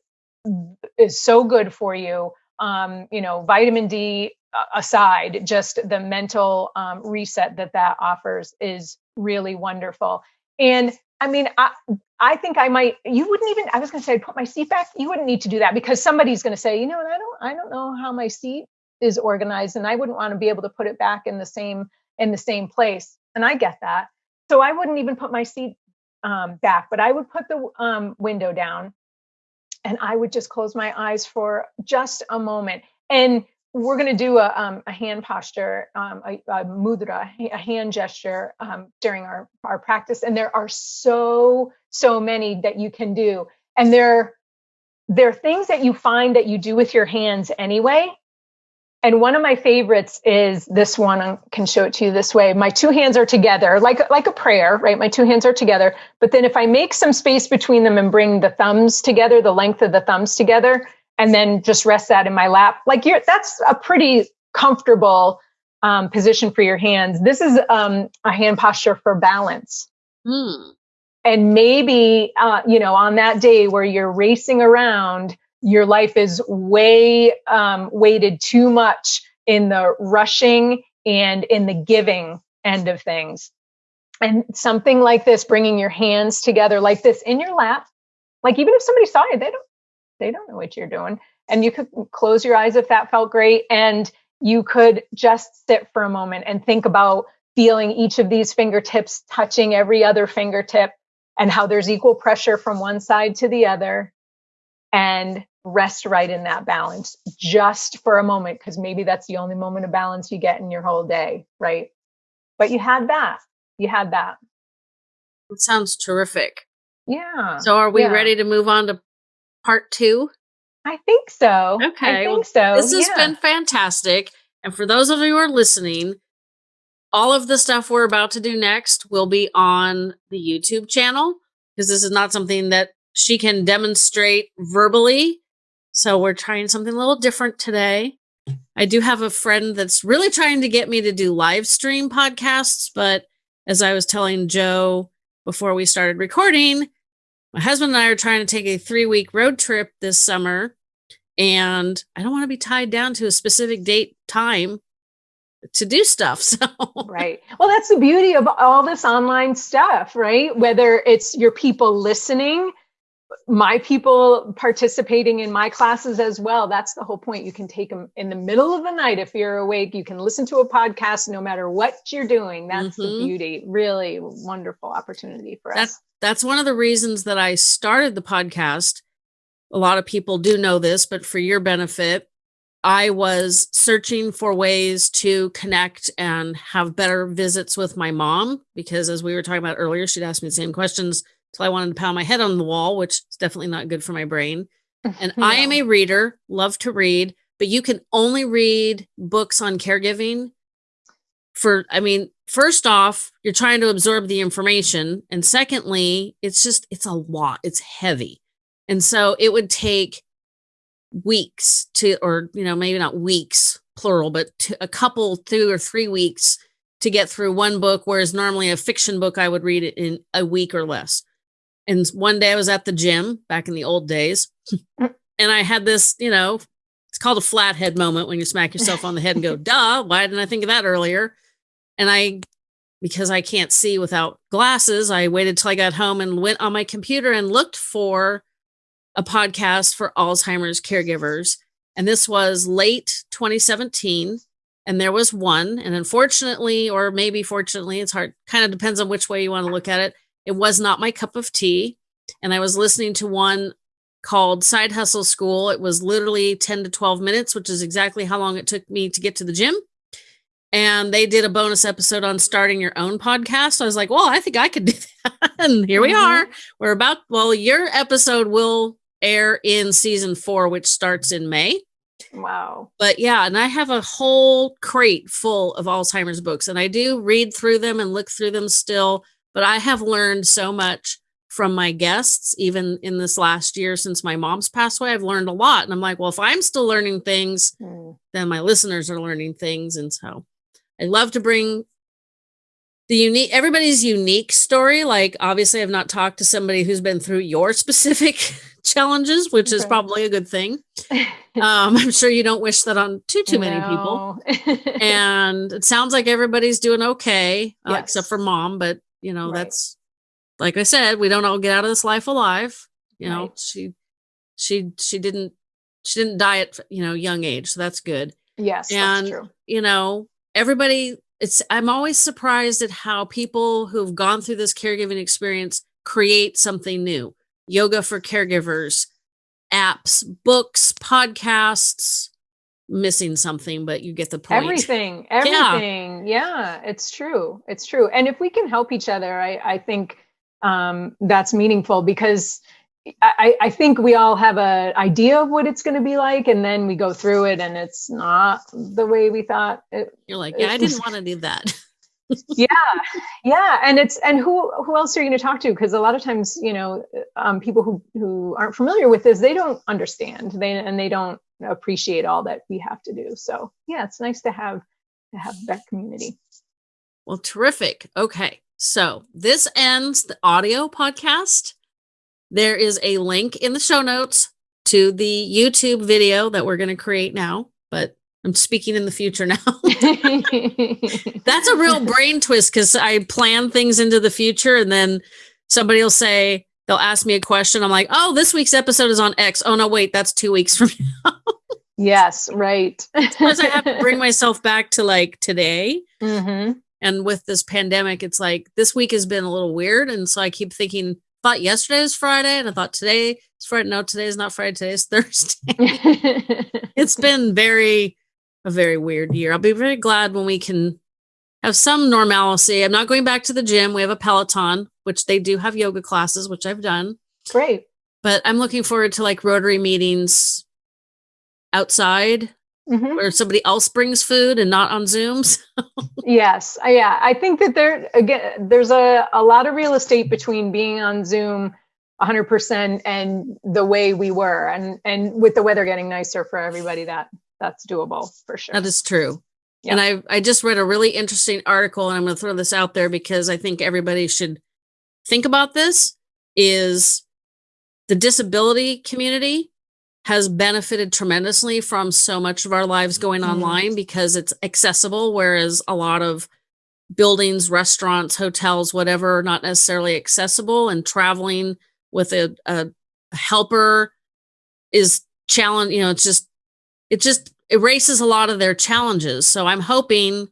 Speaker 2: is so good for you. Um, you know, vitamin D aside, just the mental um, reset that that offers is really wonderful. And I mean, I, I think I might, you wouldn't even, I was going to say, I'd put my seat back. You wouldn't need to do that because somebody's going to say, you know, I don't, I don't know how my seat is organized and I wouldn't want to be able to put it back in the same, in the same place. And I get that. So I wouldn't even put my seat um, back, but I would put the um, window down and I would just close my eyes for just a moment. And we're going to do a, um, a, hand posture, um, a, a, mudra, a hand gesture um, during our, our practice. And there are so, so many that you can do. And there, there are things that you find that you do with your hands anyway. And one of my favorites is this one. I can show it to you this way. My two hands are together, like, like a prayer, right? My two hands are together. But then if I make some space between them and bring the thumbs together, the length of the thumbs together, and then just rest that in my lap. Like you're, that's a pretty comfortable um, position for your hands. This is um, a hand posture for balance.
Speaker 1: Hmm.
Speaker 2: And maybe, uh, you know, on that day where you're racing around, your life is way um, weighted too much in the rushing and in the giving end of things. and something like this, bringing your hands together like this in your lap, like even if somebody saw you, they don't they don't know what you're doing. And you could close your eyes if that felt great. And you could just sit for a moment and think about feeling each of these fingertips touching every other fingertip and how there's equal pressure from one side to the other and rest right in that balance just for a moment because maybe that's the only moment of balance you get in your whole day right but you had that you had that
Speaker 1: it sounds terrific
Speaker 2: yeah
Speaker 1: so are we
Speaker 2: yeah.
Speaker 1: ready to move on to part two
Speaker 2: i think so
Speaker 1: okay
Speaker 2: i think so
Speaker 1: this has
Speaker 2: yeah.
Speaker 1: been fantastic and for those of you who are listening all of the stuff we're about to do next will be on the youtube channel because this is not something that she can demonstrate verbally so we're trying something a little different today. I do have a friend that's really trying to get me to do live stream podcasts, but as I was telling Jo before we started recording, my husband and I are trying to take a three week road trip this summer, and I don't want to be tied down to a specific date time to do stuff. So
Speaker 2: right. Well, that's the beauty of all this online stuff, right? Whether it's your people listening my people participating in my classes as well. That's the whole point. You can take them in the middle of the night if you're awake. You can listen to a podcast no matter what you're doing. That's mm-hmm. the beauty. Really wonderful opportunity for us.
Speaker 1: That's one of the reasons that I started the podcast. A lot of people do know this, but for your benefit, I was searching for ways to connect and have better visits with my mom because, as we were talking about earlier, she'd ask me the same questions so I wanted to pound my head on the wall, which is definitely not good for my brain. And no. I am a reader, love to read, but you can only read books on caregiving for, I mean, first off, you're trying to absorb the information. And secondly, it's just, it's a lot, it's heavy. And so it would take weeks to, or, you know, maybe not weeks, plural, but a couple, two or three weeks to get through one book, whereas normally a fiction book I would read it in a week or less. And one day I was at the gym back in the old days, and I had this, you know, it's called a flathead moment when you smack yourself on the head and go, duh, why didn't I think of that earlier? And I, because I can't see without glasses, I waited till I got home and went on my computer and looked for a podcast for Alzheimer's caregivers. And this was late 2017. And there was one. And unfortunately, or maybe fortunately, it's hard, kind of depends on which way you want to look at it. It was not my cup of tea. And I was listening to one called Side Hustle School. It was literally 10 to 12 minutes, which is exactly how long it took me to get to the gym. And they did a bonus episode on starting your own podcast. So I was like, well, I think I could do that. and here we are. Mm-hmm. We're about, well, your episode will air in season four, which starts in May.
Speaker 2: Wow.
Speaker 1: But yeah, and I have a whole crate full of Alzheimer's books, and I do read through them and look through them still. But I have learned so much from my guests, even in this last year since my mom's passed away. I've learned a lot. And I'm like, well, if I'm still learning things, mm. then my listeners are learning things. And so I love to bring the unique everybody's unique story. Like obviously I've not talked to somebody who's been through your specific challenges, which okay. is probably a good thing. um, I'm sure you don't wish that on too too many no. people. and it sounds like everybody's doing okay, yes. uh, except for mom. But you know, right. that's like I said, we don't all get out of this life alive. You right. know, she she she didn't she didn't die at you know young age, so that's good.
Speaker 2: Yes,
Speaker 1: and you know, everybody. It's I'm always surprised at how people who've gone through this caregiving experience create something new. Yoga for caregivers, apps, books, podcasts, missing something, but you get the point.
Speaker 2: Everything, everything. Yeah, yeah it's true. It's true. And if we can help each other, I, I think um, that's meaningful because I, I think we all have an idea of what it's going to be like, and then we go through it, and it's not the way we thought. It,
Speaker 1: You're like, yeah, I didn't want to do that.
Speaker 2: yeah yeah and it's and who who else are you going to talk to because a lot of times you know um, people who who aren't familiar with this they don't understand they and they don't appreciate all that we have to do. So yeah, it's nice to have to have that community.
Speaker 1: Well, terrific. Okay. So this ends the audio podcast. There is a link in the show notes to the YouTube video that we're going to create now, but I'm speaking in the future now. That's a real brain twist because I plan things into the future and then somebody will say, they'll ask me a question. I'm like, oh, this week's episode is on X. Oh, no, wait, that's two weeks from now.
Speaker 2: yes, right.
Speaker 1: Plus, I have to bring myself back to like today. Mm-hmm. And with this pandemic, it's like this week has been a little weird. And so I keep thinking, thought yesterday was Friday and I thought today is Friday. No, today is not Friday. Today is Thursday. it's been very a very weird year. I'll be very glad when we can have some normalcy. I'm not going back to the gym. We have a Peloton, which they do have yoga classes, which I've done.
Speaker 2: Great.
Speaker 1: But I'm looking forward to like Rotary meetings outside mm-hmm. where somebody else brings food and not on Zooms.
Speaker 2: yes. Yeah. I think that there, again, there's a, a lot of real estate between being on Zoom 100% and the way we were and and with the weather getting nicer for everybody that that's doable for sure.
Speaker 1: That is true. Yeah. And I I just read a really interesting article and I'm going to throw this out there because I think everybody should think about this is the disability community has benefited tremendously from so much of our lives going mm-hmm. online because it's accessible whereas a lot of buildings, restaurants, hotels, whatever not necessarily accessible and traveling with a, a helper is challenge, you know, it's just it just erases a lot of their challenges. So I'm hoping,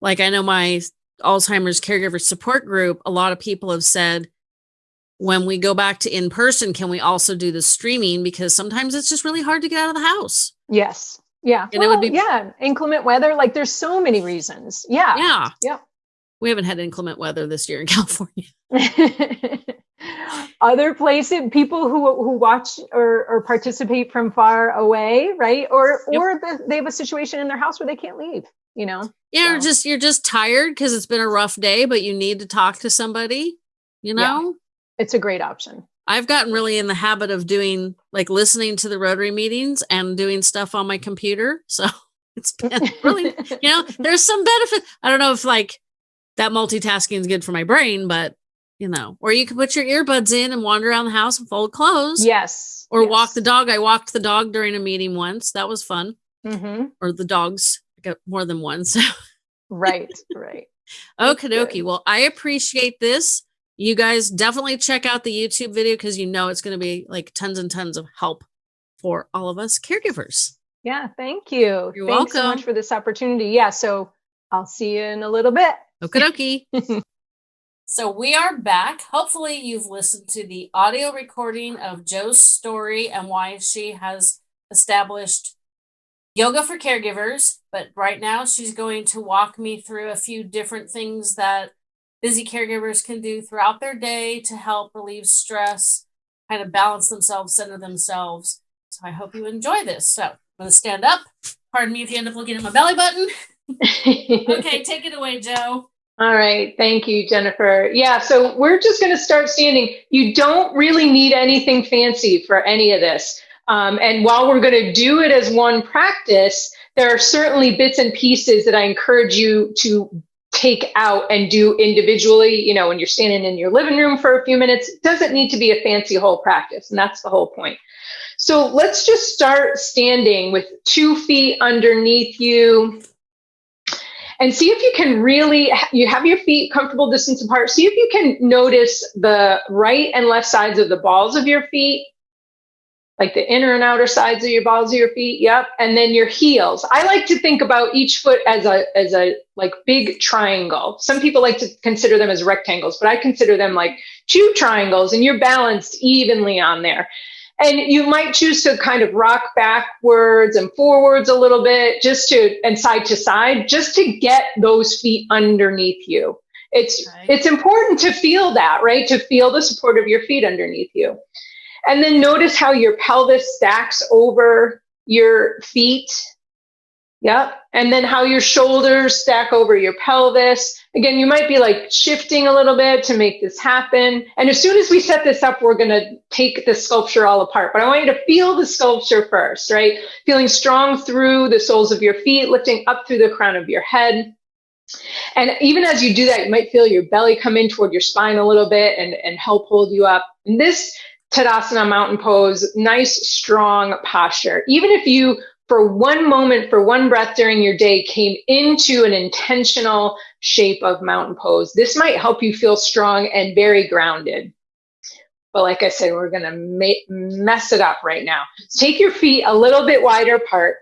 Speaker 1: like I know my Alzheimer's caregiver support group, a lot of people have said, when we go back to in person, can we also do the streaming? Because sometimes it's just really hard to get out of the house.
Speaker 2: Yes. Yeah. And well, it would be yeah, inclement weather. Like there's so many reasons. Yeah.
Speaker 1: Yeah.
Speaker 2: Yeah.
Speaker 1: We haven't had inclement weather this year in California.
Speaker 2: other places people who who watch or, or participate from far away right or yep. or the, they have a situation in their house where they can't leave you know
Speaker 1: yeah so. or just you're just tired because it's been a rough day but you need to talk to somebody you know yeah.
Speaker 2: It's a great option
Speaker 1: i've gotten really in the habit of doing like listening to the rotary meetings and doing stuff on my computer so it's been really you know there's some benefit i don't know if like that multitasking is good for my brain but you know, or you can put your earbuds in and wander around the house and fold clothes.
Speaker 2: Yes.
Speaker 1: Or
Speaker 2: yes.
Speaker 1: walk the dog. I walked the dog during a meeting once. That was fun. Mm-hmm. Or the dogs. I got more than one. So.
Speaker 2: right. Right.
Speaker 1: Okie dokie. Well, I appreciate this. You guys definitely check out the YouTube video because you know it's going to be like tons and tons of help for all of us caregivers.
Speaker 2: Yeah. Thank you.
Speaker 1: You're
Speaker 2: Thanks
Speaker 1: welcome.
Speaker 2: so much for this opportunity. Yeah. So I'll see you in a little bit.
Speaker 1: Okie dokie. So we are back. Hopefully, you've listened to the audio recording of Jo's story and why she has established yoga for caregivers. But right now, she's going to walk me through a few different things that busy caregivers can do throughout their day to help relieve stress, kind of balance themselves, center themselves. So I hope you enjoy this. So I'm going to stand up. Pardon me if you end up looking at my belly button. okay, take it away, Jo.
Speaker 2: All right. Thank you, Jennifer. Yeah. So we're just going to start standing. You don't really need anything fancy for any of this. Um, and while we're going to do it as one practice, there are certainly bits and pieces that I encourage you to take out and do individually. You know, when you're standing in your living room for a few minutes, it doesn't need to be a fancy whole practice. And that's the whole point. So let's just start standing with two feet underneath you, and see if you can really you have your feet comfortable distance apart see if you can notice the right and left sides of the balls of your feet like the inner and outer sides of your balls of your feet yep. And then your heels. I like to think about each foot as a as a like big triangle. Some people like to consider them as rectangles but i consider them like two triangles and you're balanced evenly on there. And you might choose to kind of rock backwards and forwards a little bit just to and side to side just to get those feet underneath you. It's right. it's important to feel that right? To feel the support of your feet underneath you and then notice how your pelvis stacks over your feet Yep. And then how your shoulders stack over your pelvis. Again, you might be like shifting a little bit to make this happen. And as soon as we set this up, we're going to take the sculpture all apart. But I want you to feel the sculpture first, right? Feeling strong through the soles of your feet, lifting up through the crown of your head. And even as you do that, you might feel your belly come in toward your spine a little bit and, and help hold you up. And this Tadasana mountain pose, nice, strong posture. Even if you for one moment, for one breath during your day, came into an intentional shape of mountain pose. This might help you feel strong and very grounded. But like I said, we're going to mess it up right now. Take your feet a little bit wider apart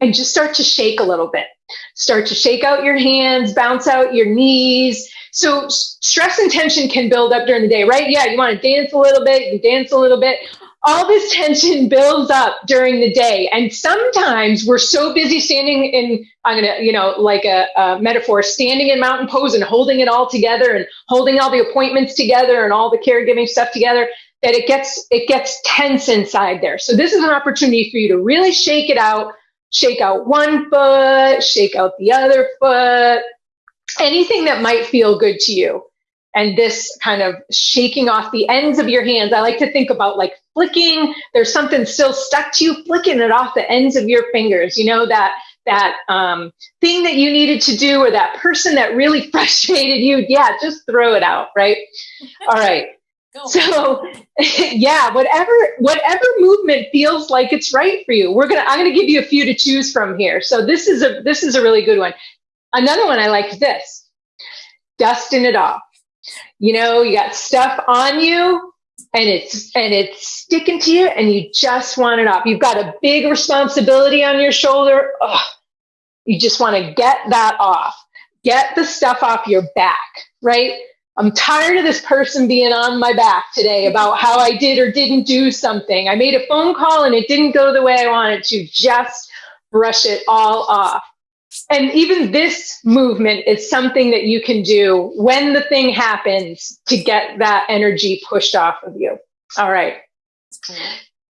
Speaker 2: and just start to shake a little bit. Start to shake out your hands, bounce out your knees. So stress and tension can build up during the day, right? Yeah, you want to dance a little bit, you dance a little bit all this tension builds up during the day. And sometimes we're so busy standing in, I'm going to, you know, like a, a, metaphor, standing in mountain pose and holding it all together and holding all the appointments together and all the caregiving stuff together that it gets, it gets tense inside there. So this is an opportunity for you to really shake it out, shake out one foot, shake out the other foot, anything that might feel good to you and this kind of shaking off the ends of your hands. I like to think about like flicking, there's something still stuck to you, flicking it off the ends of your fingers, you know, that that um, thing that you needed to do or that person that really frustrated you. Yeah, just throw it out, right? All right. So yeah, whatever whatever movement feels like it's right for you. We're gonna I'm gonna give you a few to choose from here. So this is a this is a really good one. Another one I like this. Dusting it off. You know, you got stuff on you and it's and it's sticking to you and you just want it off. You've got a big responsibility on your shoulder. Ugh. You just want to get that off. Get the stuff off your back, right? I'm tired of this person being on my back today about how I did or didn't do something. I made a phone call and it didn't go the way I wanted to. Just brush it all off and even this movement is something that you can do when the thing happens to get that energy pushed off of you. All right. Cool.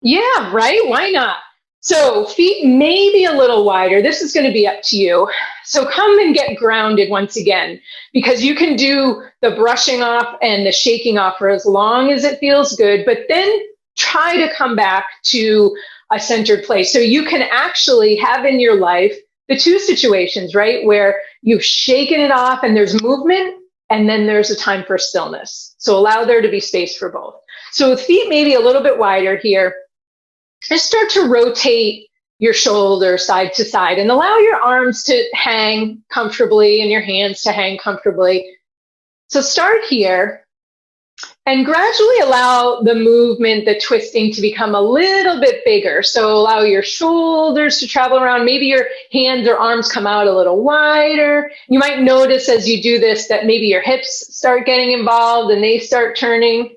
Speaker 2: Yeah, right? Why not? So feet may be a little wider. This is going to be up to you. So come and get grounded once again because you can do the brushing off and the shaking off for as long as it feels good, but then try to come back to a centered place. So you can actually have in your life the two situations, right, where you've shaken it off and there's movement, and then there's a time for stillness. So allow there to be space for both. So with feet maybe a little bit wider here, just start to rotate your shoulder side to side and allow your arms to hang comfortably and your hands to hang comfortably. So start here and gradually allow the movement, the twisting to become a little bit bigger. So allow your shoulders to travel around. Maybe your hands or arms come out a little wider. You might notice as you do this that maybe your hips start getting involved and they start turning.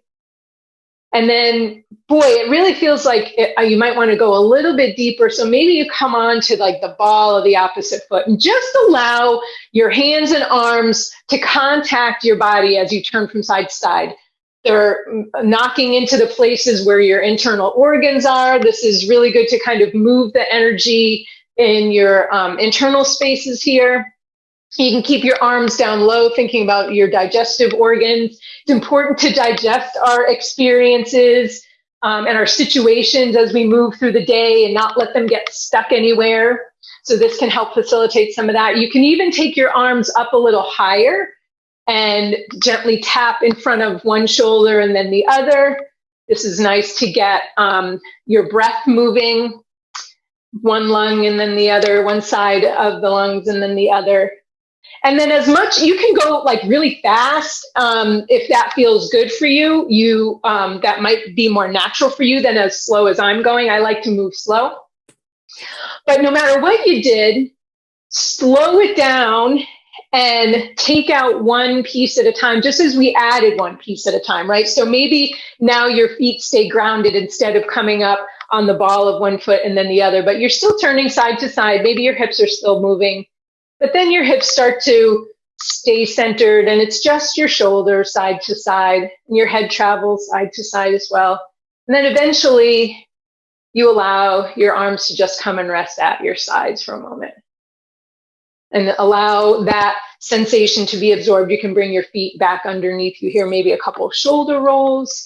Speaker 2: And then, boy, it really feels like it, uh, you might want to go a little bit deeper. So maybe you come on to like the ball of the opposite foot and just allow your hands and arms to contact your body as you turn from side to side. They're knocking into the places where your internal organs are. This is really good to kind of move the energy in your um, internal spaces here. You can keep your arms down low, thinking about your digestive organs. It's important to digest our experiences um, and our situations as we move through the day and not let them get stuck anywhere. So this can help facilitate some of that. You can even take your arms up a little higher and gently tap in front of one shoulder and then the other. This is nice to get um, your breath moving, one lung and then the other, one side of the lungs and then the other. And then as much, you can go like really fast um, if that feels good for you. You um, That might be more natural for you than as slow as I'm going. I like to move slow. But no matter what you did, slow it down and take out one piece at a time, just as we added one piece at a time, right? So maybe now your feet stay grounded instead of coming up on the ball of one foot and then the other, but you're still turning side to side. Maybe your hips are still moving, but then your hips start to stay centered and it's just your shoulders side to side and your head travels side to side as well. And then eventually you allow your arms to just come and rest at your sides for a moment and allow that sensation to be absorbed. You can bring your feet back underneath you here, maybe a couple shoulder rolls.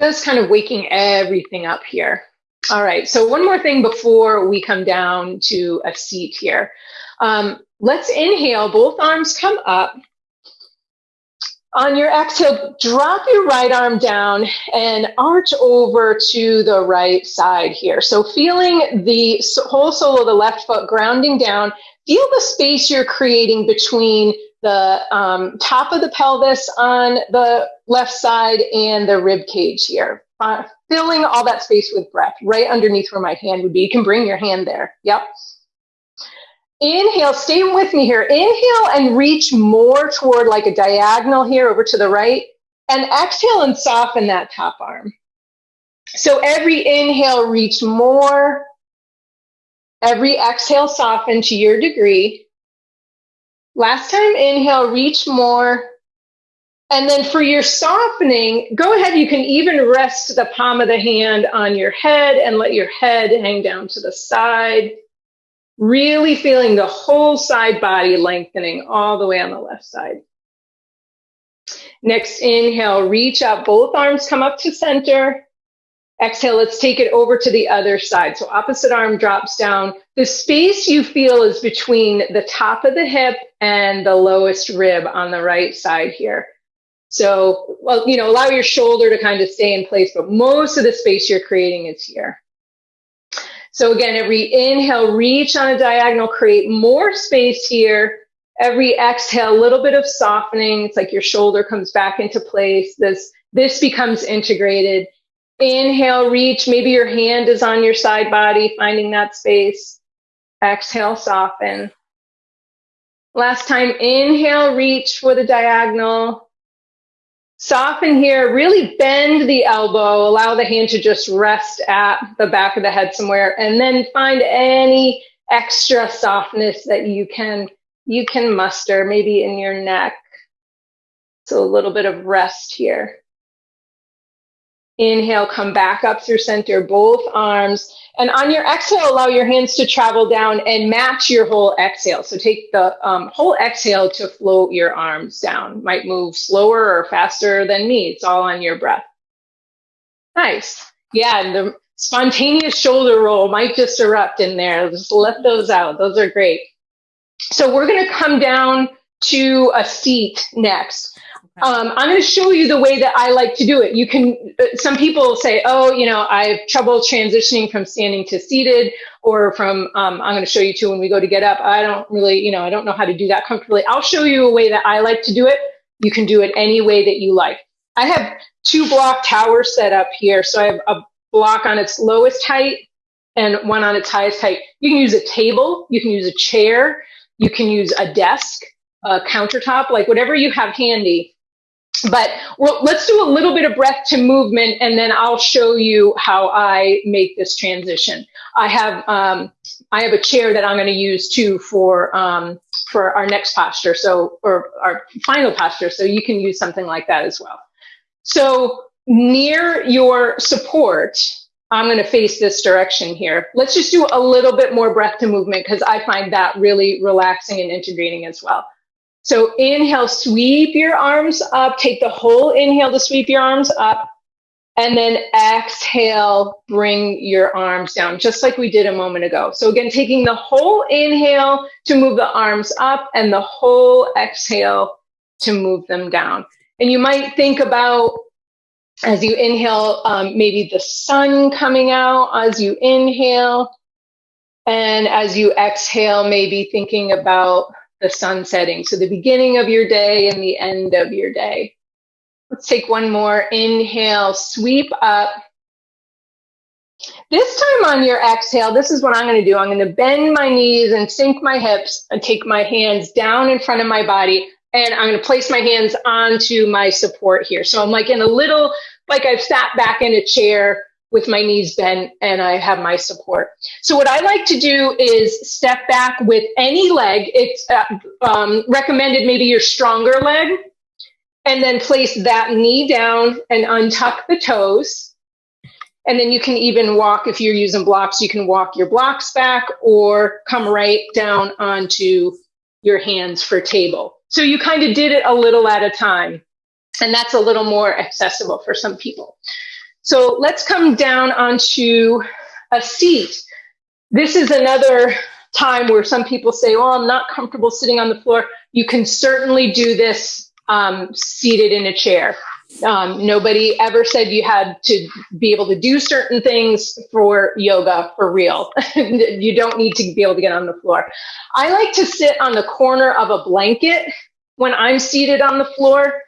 Speaker 2: Just kind of waking everything up here. All right, so one more thing before we come down to a seat here. Um, let's inhale, both arms come up. On your exhale, drop your right arm down and arch over to the right side here. So feeling the whole sole of the left foot grounding down, feel the space you're creating between the um, top of the pelvis on the left side and the rib cage here. Filling all that space with breath right underneath where my hand would be. You can bring your hand there. Yep. Inhale, stay with me here. Inhale and reach more toward like a diagonal here over to the right. And exhale and soften that top arm. So every inhale, reach more. Every exhale, soften to your degree. Last time, inhale, reach more. And then for your softening, go ahead. You can even rest the palm of the hand on your head and let your head hang down to the side. Really feeling the whole side body lengthening all the way on the left side. Next inhale, reach up, both arms come up to center. Exhale, let's take it over to the other side. So opposite arm drops down. The space you feel is between the top of the hip and the lowest rib on the right side here. So, well, you know, allow your shoulder to kind of stay in place, but most of the space you're creating is here. So again, every inhale, reach on a diagonal, create more space here. Every exhale, a little bit of softening. It's like your shoulder comes back into place. This, this becomes integrated. Inhale, reach. Maybe your hand is on your side body, finding that space. Exhale, soften. Last time, inhale, reach for the diagonal. Soften here, really bend the elbow, allow the hand to just rest at the back of the head somewhere, and then find any extra softness that you can you can muster, maybe in your neck. So a little bit of rest here. Inhale, come back up through center, both arms. And on your exhale, allow your hands to travel down and match your whole exhale. So take the um, whole exhale to float your arms down. Might move slower or faster than me. It's all on your breath. Nice. Yeah, and the spontaneous shoulder roll might just erupt in there. Just let those out. Those are great. So we're going to come down to a seat next. Um, I'm going to show you the way that I like to do it. You can, uh, some people say, oh, you know, I have trouble transitioning from standing to seated or from, um, I'm going to show you too when we go to get up. I don't really, you know, I don't know how to do that comfortably. I'll show you a way that I like to do it. You can do it any way that you like. I have two block towers set up here. So I have a block on its lowest height and one on its highest height. You can use a table, you can use a chair, you can use a desk, a countertop, like whatever you have handy but well, let's do a little bit of breath to movement and then I'll show you how I make this transition. I have um, I have a chair that I'm going to use too for um, for our next posture, so or our final posture. So you can use something like that as well. So near your support, I'm going to face this direction here. Let's just do a little bit more breath to movement because I find that really relaxing and integrating as well. So inhale, sweep your arms up. Take the whole inhale to sweep your arms up. And then exhale, bring your arms down, just like we did a moment ago. So again, taking the whole inhale to move the arms up and the whole exhale to move them down. And you might think about as you inhale, um, maybe the sun coming out as you inhale. And as you exhale, maybe thinking about the sun setting. So the beginning of your day and the end of your day. Let's take one more. Inhale, sweep up. This time on your exhale, this is what I'm going to do. I'm going to bend my knees and sink my hips and take my hands down in front of my body. And I'm going to place my hands onto my support here. So I'm like in a little, like I've sat back in a chair with my knees bent and I have my support. So what I like to do is step back with any leg. It's uh, um, recommended maybe your stronger leg and then place that knee down and untuck the toes. And then you can even walk, if you're using blocks, you can walk your blocks back or come right down onto your hands for table. So you kind of did it a little at a time. And that's a little more accessible for some people. So let's come down onto a seat. This is another time where some people say, well, I'm not comfortable sitting on the floor. You can certainly do this um, seated in a chair. Um, nobody ever said you had to be able to do certain things for yoga for real. you don't need to be able to get on the floor. I like to sit on the corner of a blanket when I'm seated on the floor.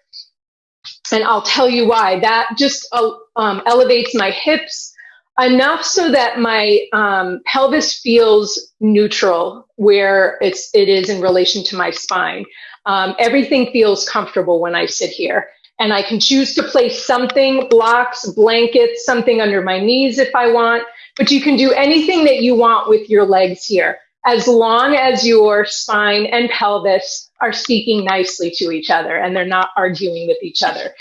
Speaker 2: And I'll tell you why. That just uh, um, elevates my hips enough so that my um, pelvis feels neutral where it's it is in relation to my spine. Um, everything feels comfortable when I sit here. And I can choose to place something, blocks, blankets, something under my knees if I want. But you can do anything that you want with your legs here, as long as your spine and pelvis are speaking nicely to each other and they're not arguing with each other.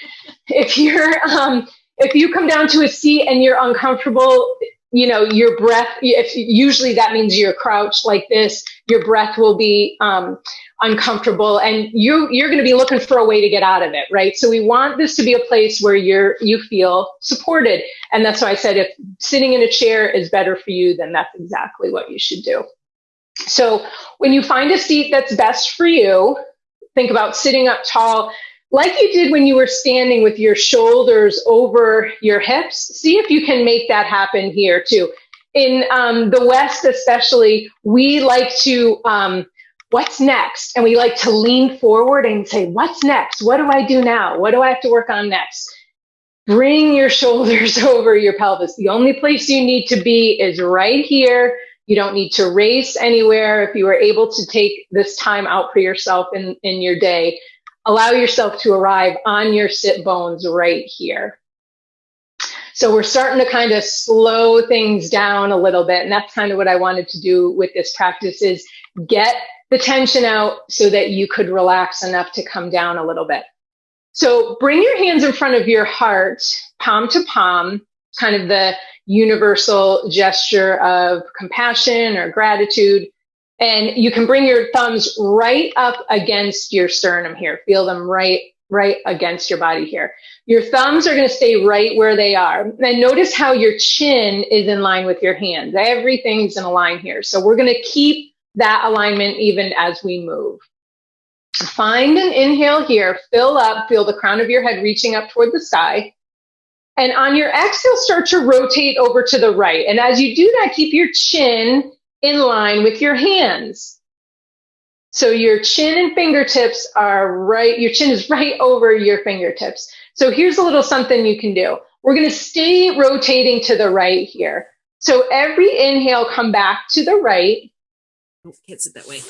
Speaker 2: If you're um, if you come down to a seat and you're uncomfortable, you know, your breath, if usually that means you're crouched like this, your breath will be um, uncomfortable and you, you're going to be looking for a way to get out of it, right? So we want this to be a place where you're, you feel supported. And that's why I said if sitting in a chair is better for you, then that's exactly what you should do. So when you find a seat that's best for you, think about sitting up tall like you did when you were standing with your shoulders over your hips, see if you can make that happen here too. In um, the West, especially, we like to, um, what's next? And we like to lean forward and say, what's next? What do I do now? What do I have to work on next? Bring your shoulders over your pelvis. The only place you need to be is right here. You don't need to race anywhere. If you are able to take this time out for yourself in, in your day, allow yourself to arrive on your sit bones right here. So we're starting to kind of slow things down a little bit. And that's kind of what I wanted to do with this practice is get the tension out so that you could relax enough to come down a little bit. So bring your hands in front of your heart, palm to palm, kind of the universal gesture of compassion or gratitude. And you can bring your thumbs right up against your sternum here. Feel them right, right against your body here. Your thumbs are going to stay right where they are. And notice how your chin is in line with your hands. Everything's in a line here. So we're going to keep that alignment even as we move. Find an inhale here, fill up, feel the crown of your head reaching up toward the sky. And on your exhale, start to rotate over to the right. And as you do that, keep your chin in line with your hands. So your chin and fingertips are right, your chin is right over your fingertips. So here's a little something you can do. We're going to stay rotating to the right here. So every inhale, come back to the right.
Speaker 1: Can't sit that way.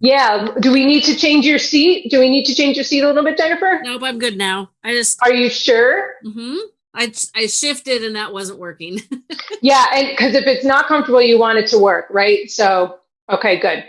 Speaker 2: Yeah. Do we need to change your seat? Do we need to change your seat a little bit, Jennifer?
Speaker 1: Nope, I'm good now. I just.
Speaker 2: Are you sure?
Speaker 1: Mm-hmm. I, I shifted and that wasn't working.
Speaker 2: yeah, and because if it's not comfortable, you want it to work, right? So, okay, good.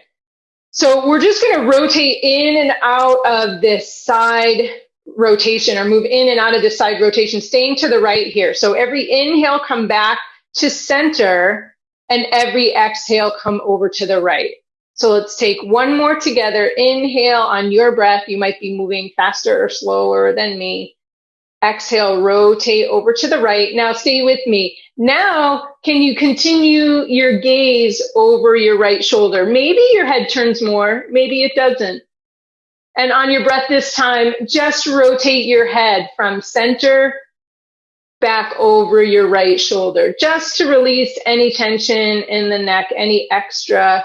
Speaker 2: So we're just going to rotate in and out of this side rotation or move in and out of this side rotation, staying to the right here. So every inhale, come back to center and every exhale, come over to the right. So let's take one more together. Inhale on your breath. You might be moving faster or slower than me. Exhale, rotate over to the right. Now stay with me. Now, can you continue your gaze over your right shoulder? Maybe your head turns more, maybe it doesn't. And on your breath this time, just rotate your head from center back over your right shoulder, just to release any tension in the neck, any extra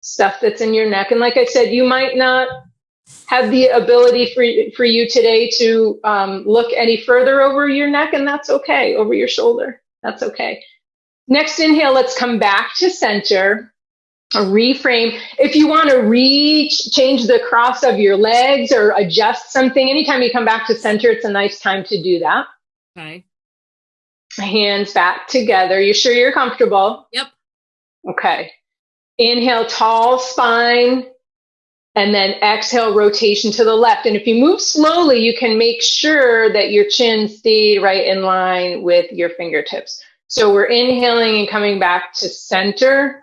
Speaker 2: stuff that's in your neck. And like I said, you might not have the ability for, for you today to um, look any further over your neck, and that's okay, over your shoulder. That's okay. Next inhale, let's come back to center. reframe. If you want to reach, change the cross of your legs or adjust something, anytime you come back to center, it's a nice time to do that.
Speaker 1: Okay.
Speaker 2: Hands back together. You sure you're comfortable?
Speaker 1: Yep.
Speaker 2: Okay. Inhale, tall spine and then exhale rotation to the left. And if you move slowly, you can make sure that your chin stayed right in line with your fingertips. So we're inhaling and coming back to center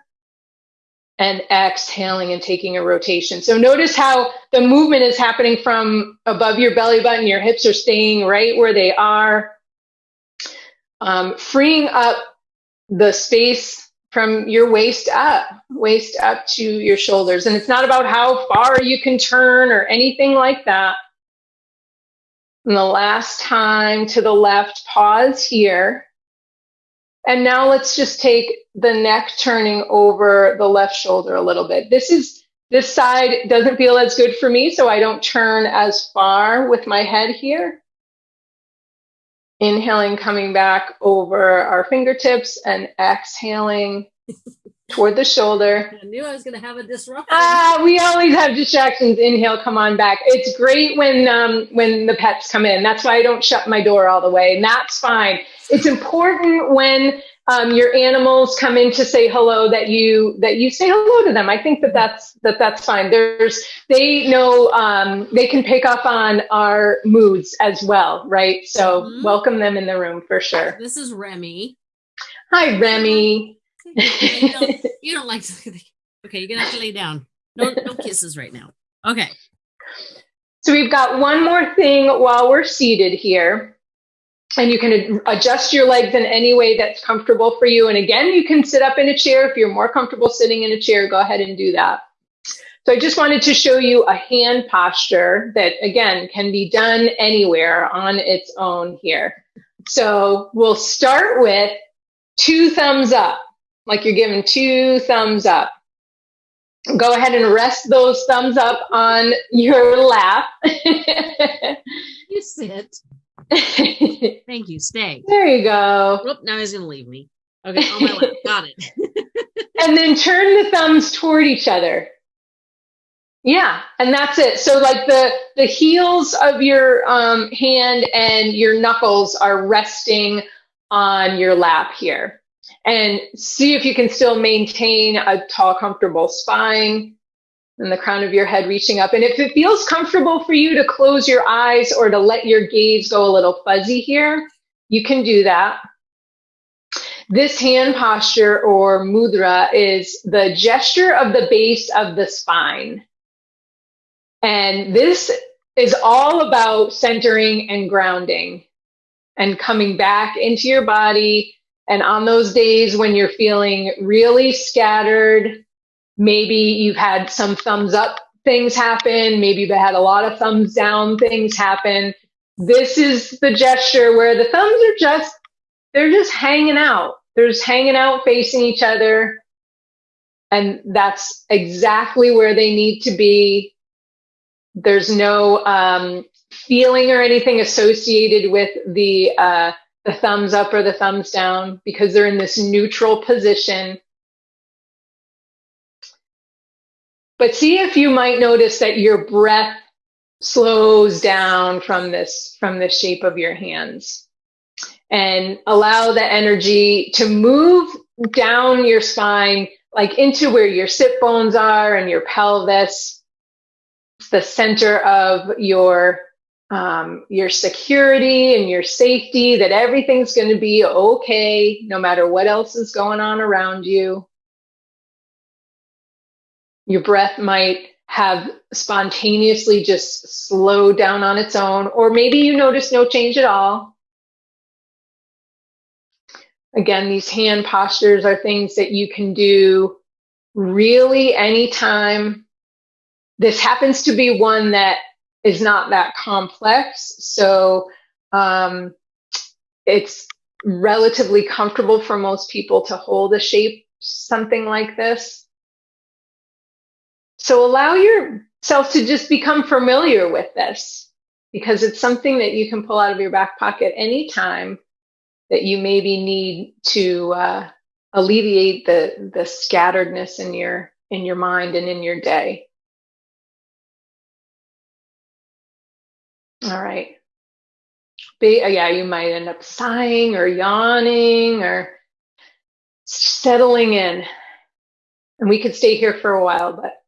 Speaker 2: and exhaling and taking a rotation. So notice how the movement is happening from above your belly button. Your hips are staying right where they are. Um, freeing up the space from your waist up, waist up to your shoulders. And it's not about how far you can turn or anything like that. And the last time to the left, pause here. And now let's just take the neck turning over the left shoulder a little bit. This is this side doesn't feel as good for me, so I don't turn as far with my head here. Inhaling, coming back over our fingertips and exhaling toward the shoulder.
Speaker 1: I knew I was going to have a disruption.
Speaker 2: Ah, we always have distractions. Inhale, come on back. It's great when um, when the pets come in. That's why I don't shut my door all the way, and that's fine. It's important when um, your animals come in to say hello that you that you say hello to them. I think that that's that that's fine. There's they know um, they can pick up on our moods as well right? So mm-hmm. welcome them in the room for sure.
Speaker 1: This is remy.
Speaker 2: Hi remy.
Speaker 1: You, don't, you don't like to okay you're gonna have to lay down. No no kisses right now. Okay.
Speaker 2: So we've got one more thing while we're seated here and you can adjust your legs in any way that's comfortable for you. And again, you can sit up in a chair. If you're more comfortable sitting in a chair, go ahead and do that. So I just wanted to show you a hand posture that again can be done anywhere on its own here. So we'll start with two thumbs up, like you're giving two thumbs up. Go ahead and rest those thumbs up on your lap.
Speaker 1: you sit. Thank you. Stay.
Speaker 2: There you go.
Speaker 1: Oh, now he's going to leave me. Okay, on my lap. Got it.
Speaker 2: and then turn the thumbs toward each other. Yeah, and that's it. So like the the heels of your um, hand and your knuckles are resting on your lap here. And see if you can still maintain a tall, comfortable spine and the crown of your head reaching up. And if it feels comfortable for you to close your eyes or to let your gaze go a little fuzzy here, you can do that. This hand posture or mudra is the gesture of the base of the spine. And this is all about centering and grounding and coming back into your body. And on those days when you're feeling really scattered, maybe you've had some thumbs up things happen. Maybe you've had a lot of thumbs down things happen. This is the gesture where the thumbs are just, they're just hanging out. They're just hanging out facing each other. And that's exactly where they need to be. There's no um, feeling or anything associated with the, uh, the thumbs up or the thumbs down because they're in this neutral position But see if you might notice that your breath slows down from this from the shape of your hands. And allow the energy to move down your spine like into where your sit bones are and your pelvis. The center of your um, your security and your safety that everything's going to be okay no matter what else is going on around you your breath might have spontaneously just slowed down on its own, or maybe you notice no change at all. Again, these hand postures are things that you can do really anytime. This happens to be one that is not that complex. So um, it's relatively comfortable for most people to hold a shape, something like this. So allow yourself to just become familiar with this because it's something that you can pull out of your back pocket anytime that you maybe need to uh, alleviate the the scatteredness in your in your mind and in your day. All right. Be, uh, yeah, you might end up sighing or yawning or settling in. And we could stay here for a while, but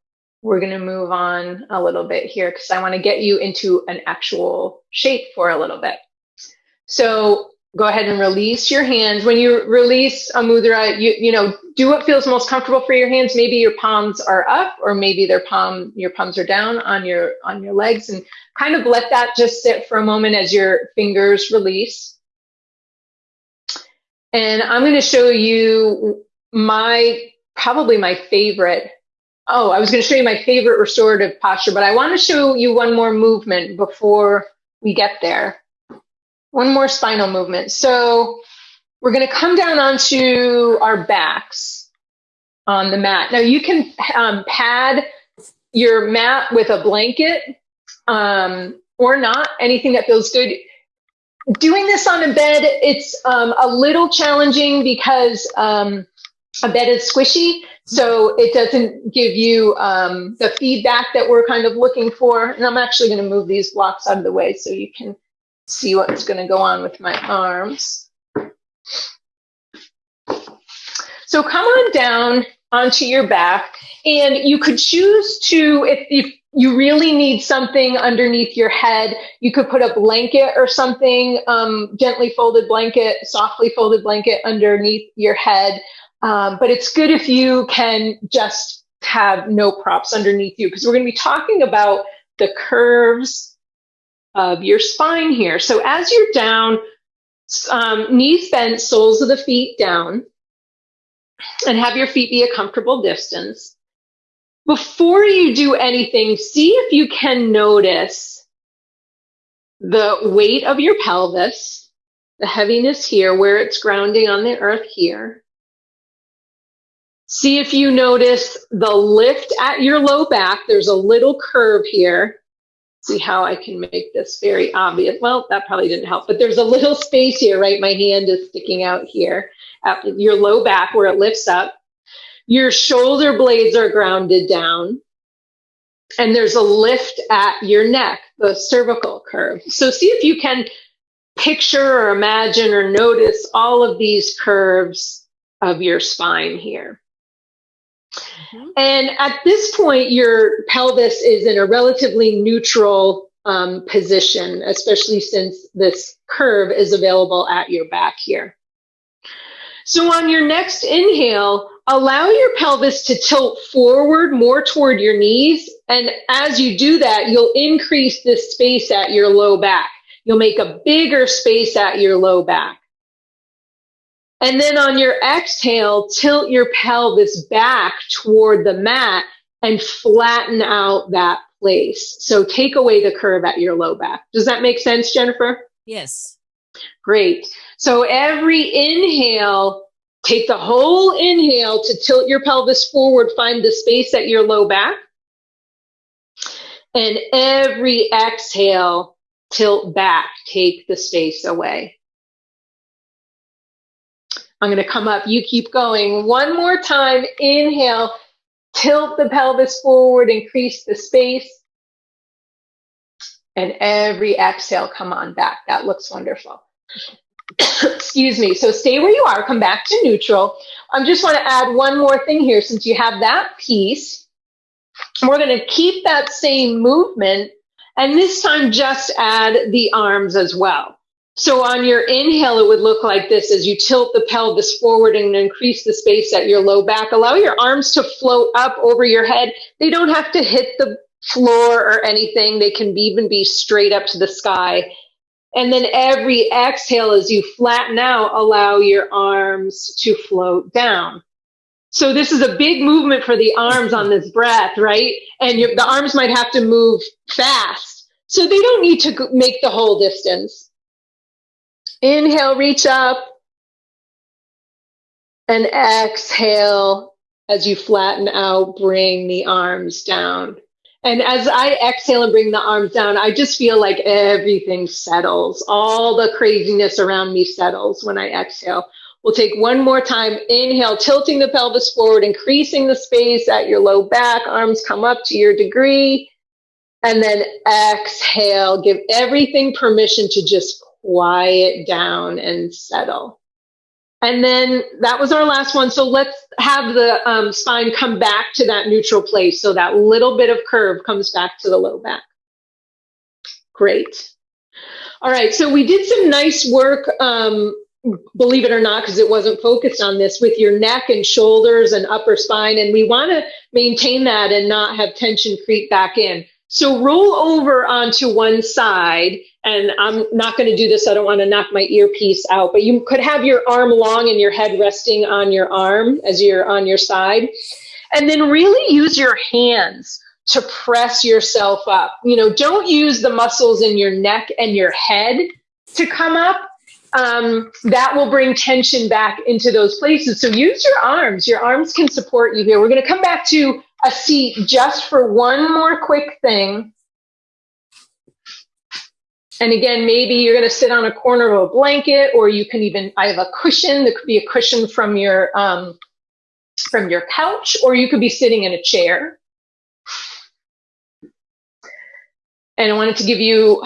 Speaker 2: we're going to move on a little bit here because I want to get you into an actual shape for a little bit. So go ahead and release your hands. When you release a mudra, you, you know, do what feels most comfortable for your hands. Maybe your palms are up or maybe their palm, your palms are down on your, on your legs and kind of let that just sit for a moment as your fingers release. And I'm going to show you my, probably my favorite Oh, I was going to show you my favorite restorative posture, but I want to show you one more movement before we get there. One more spinal movement. So we're going to come down onto our backs on the mat. Now you can um, pad your mat with a blanket um, or not, anything that feels good. Doing this on a bed, it's um, a little challenging because um, a bed is squishy. So it doesn't give you um, the feedback that we're kind of looking for. And I'm actually going to move these blocks out of the way so you can see what's going to go on with my arms. So come on down onto your back and you could choose to, if, if you really need something underneath your head, you could put a blanket or something, um, gently folded blanket, softly folded blanket underneath your head. Um, but it's good if you can just have no props underneath you because we're going to be talking about the curves of your spine here. So as you're down, um, knees bent, soles of the feet down, and have your feet be a comfortable distance. Before you do anything, see if you can notice the weight of your pelvis, the heaviness here, where it's grounding on the earth here. See if you notice the lift at your low back. There's a little curve here. See how I can make this very obvious. Well, that probably didn't help, but there's a little space here, right? My hand is sticking out here at your low back where it lifts up. Your shoulder blades are grounded down. And there's a lift at your neck, the cervical curve. So see if you can picture or imagine or notice all of these curves of your spine here. Mm-hmm. And at this point, your pelvis is in a relatively neutral um, position, especially since this curve is available at your back here. So on your next inhale, allow your pelvis to tilt forward more toward your knees. And as you do that, you'll increase the space at your low back. You'll make a bigger space at your low back. And then on your exhale, tilt your pelvis back toward the mat and flatten out that place. So take away the curve at your low back. Does that make sense, Jennifer?
Speaker 1: Yes.
Speaker 2: Great. So every inhale, take the whole inhale to tilt your pelvis forward, find the space at your low back. And every exhale, tilt back, take the space away. I'm going to come up. You keep going. One more time. Inhale. Tilt the pelvis forward. Increase the space. And every exhale, come on back. That looks wonderful. Excuse me. So stay where you are. Come back to neutral. I just want to add one more thing here. Since you have that piece, we're going to keep that same movement. And this time, just add the arms as well. So on your inhale, it would look like this as you tilt the pelvis forward and increase the space at your low back. Allow your arms to float up over your head. They don't have to hit the floor or anything. They can even be straight up to the sky. And then every exhale, as you flatten out, allow your arms to float down. So this is a big movement for the arms on this breath, right? And your, the arms might have to move fast. So they don't need to make the whole distance. Inhale, reach up. And exhale as you flatten out, bring the arms down. And as I exhale and bring the arms down, I just feel like everything settles. All the craziness around me settles when I exhale. We'll take one more time. Inhale, tilting the pelvis forward, increasing the space at your low back. Arms come up to your degree. And then exhale, give everything permission to just quiet down and settle. And then that was our last one. So let's have the um, spine come back to that neutral place. So that little bit of curve comes back to the low back. Great. All right. So we did some nice work, um, believe it or not, because it wasn't focused on this with your neck and shoulders and upper spine. And we want to maintain that and not have tension creep back in. So roll over onto one side, and I'm not going to do this. I don't want to knock my earpiece out, but you could have your arm long and your head resting on your arm as you're on your side. And then really use your hands to press yourself up. You know, don't use the muscles in your neck and your head to come up. Um, that will bring tension back into those places. So use your arms. Your arms can support you here. We're going to come back to a seat just for one more quick thing. And again, maybe you're going to sit on a corner of a blanket, or you can even, I have a cushion that could be a cushion from your, um, from your couch, or you could be sitting in a chair. And I wanted to give you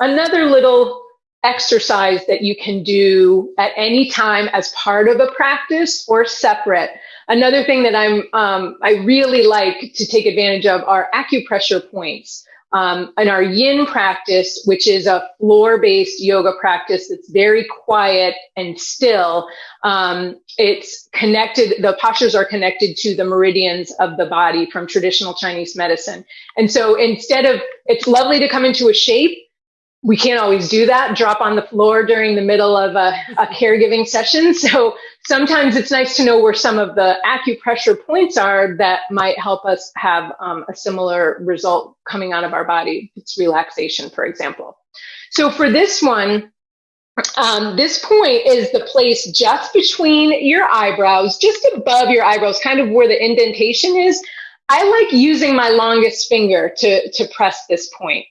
Speaker 2: another little exercise that you can do at any time as part of a practice or separate. Another thing that I'm um, I really like to take advantage of are acupressure points. Um, in our yin practice, which is a floor based yoga practice that's very quiet and still, um, it's connected, the postures are connected to the meridians of the body from traditional Chinese medicine. And so instead of, it's lovely to come into a shape, we can't always do that, drop on the floor during the middle of a, a, caregiving session. So sometimes it's nice to know where some of the acupressure points are that might help us have um, a similar result coming out of our body. It's relaxation, for example. So for this one, um, this point is the place just between your eyebrows, just above your eyebrows, kind of where the indentation is. I like using my longest finger to, to press this point.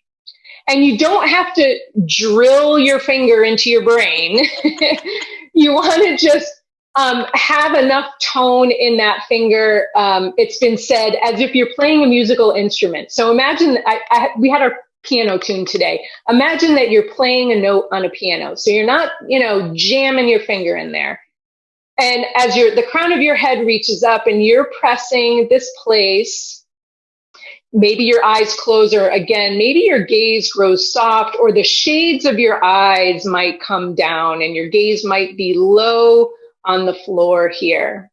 Speaker 2: And you don't have to drill your finger into your brain. you want to just um, have enough tone in that finger. Um, it's been said as if you're playing a musical instrument. So imagine I, I, we had our piano tune today. Imagine that you're playing a note on a piano. So you're not, you know, jamming your finger in there. And as your the crown of your head reaches up and you're pressing this place maybe your eyes close or again maybe your gaze grows soft or the shades of your eyes might come down and your gaze might be low on the floor here.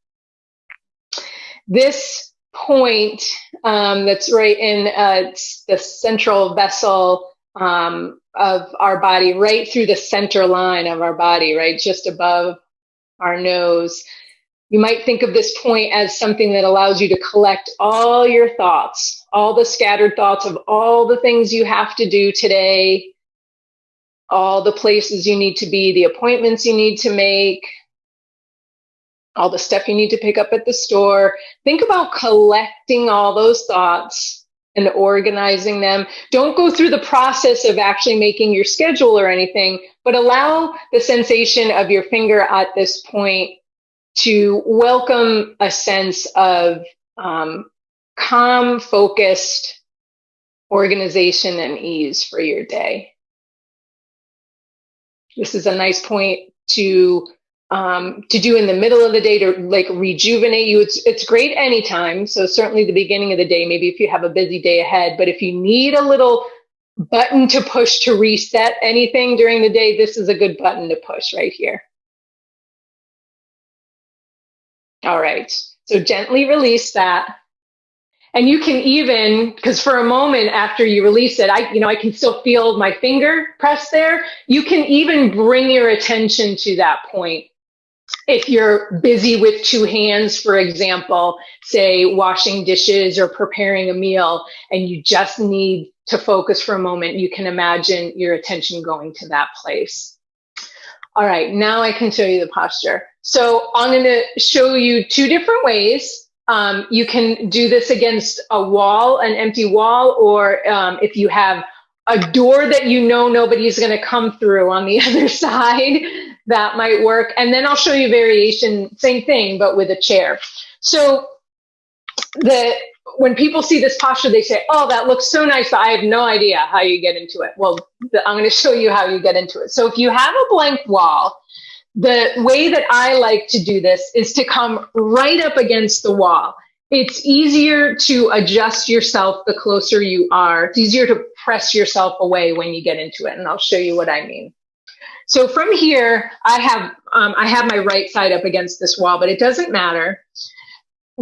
Speaker 2: This point um, that's right in uh, the central vessel um, of our body right through the center line of our body right just above our nose. You might think of this point as something that allows you to collect all your thoughts, all the scattered thoughts of all the things you have to do today, all the places you need to be, the appointments you need to make, all the stuff you need to pick up at the store. Think about collecting all those thoughts and organizing them. Don't go through the process of actually making your schedule or anything, but allow the sensation of your finger at this point to welcome a sense of um, calm, focused organization and ease for your day. This is a nice point to um, to do in the middle of the day to like rejuvenate you. It's it's great anytime. So certainly the beginning of the day, maybe if you have a busy day ahead. But if you need a little button to push to reset anything during the day, this is a good button to push right here. All right. So gently release that. And you can even, because for a moment after you release it, I, you know, I can still feel my finger press there. You can even bring your attention to that point. If you're busy with two hands, for example, say washing dishes or preparing a meal, and you just need to focus for a moment, you can imagine your attention going to that place. All right, now I can show you the posture. So I'm going to show you two different ways. Um, you can do this against a wall, an empty wall, or um, if you have a door that you know nobody's going to come through on the other side, that might work. And then I'll show you variation, same thing, but with a chair. So the when people see this posture, they say, "Oh, that looks so nice." But I have no idea how you get into it. Well, I'm going to show you how you get into it. So if you have a blank wall, the way that I like to do this is to come right up against the wall. It's easier to adjust yourself the closer you are. It's easier to press yourself away when you get into it, and I'll show you what I mean. So from here, I have um, I have my right side up against this wall, but it doesn't matter.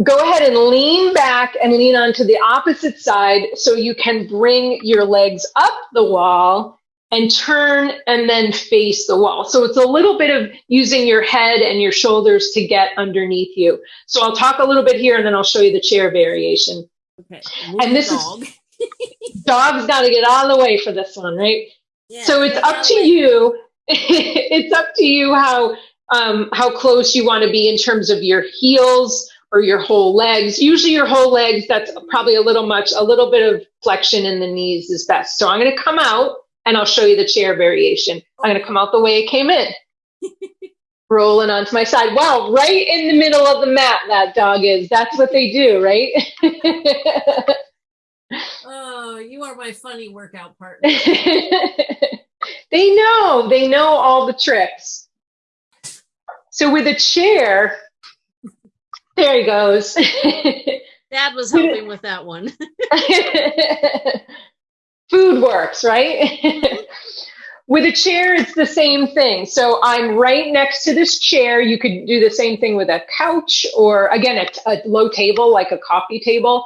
Speaker 2: Go ahead and lean back and lean onto the opposite side so you can bring your legs up the wall and turn and then face the wall. So it's a little bit of using your head and your shoulders to get underneath you. So I'll talk a little bit here and then I'll show you the chair variation.
Speaker 1: Okay.
Speaker 2: and this dog. is dog's got to get out of the way for this one, right? Yeah, so it's up to you. it's up to you how um, how close you want to be in terms of your heels or your whole legs. Usually, your whole legs. That's probably a little much. A little bit of flexion in the knees is best. So I'm going to come out and I'll show you the chair variation. I'm going to come out the way it came in. rolling onto my side. Wow, right in the middle of the mat, that dog is. That's what they do, right?
Speaker 1: oh, you are my funny workout partner.
Speaker 2: they know, they know all the tricks. So with a chair, there he goes.
Speaker 1: Dad was helping with that one.
Speaker 2: Food works, right? With a chair, it's the same thing. So I'm right next to this chair. You could do the same thing with a couch or, again, a, a low table like a coffee table.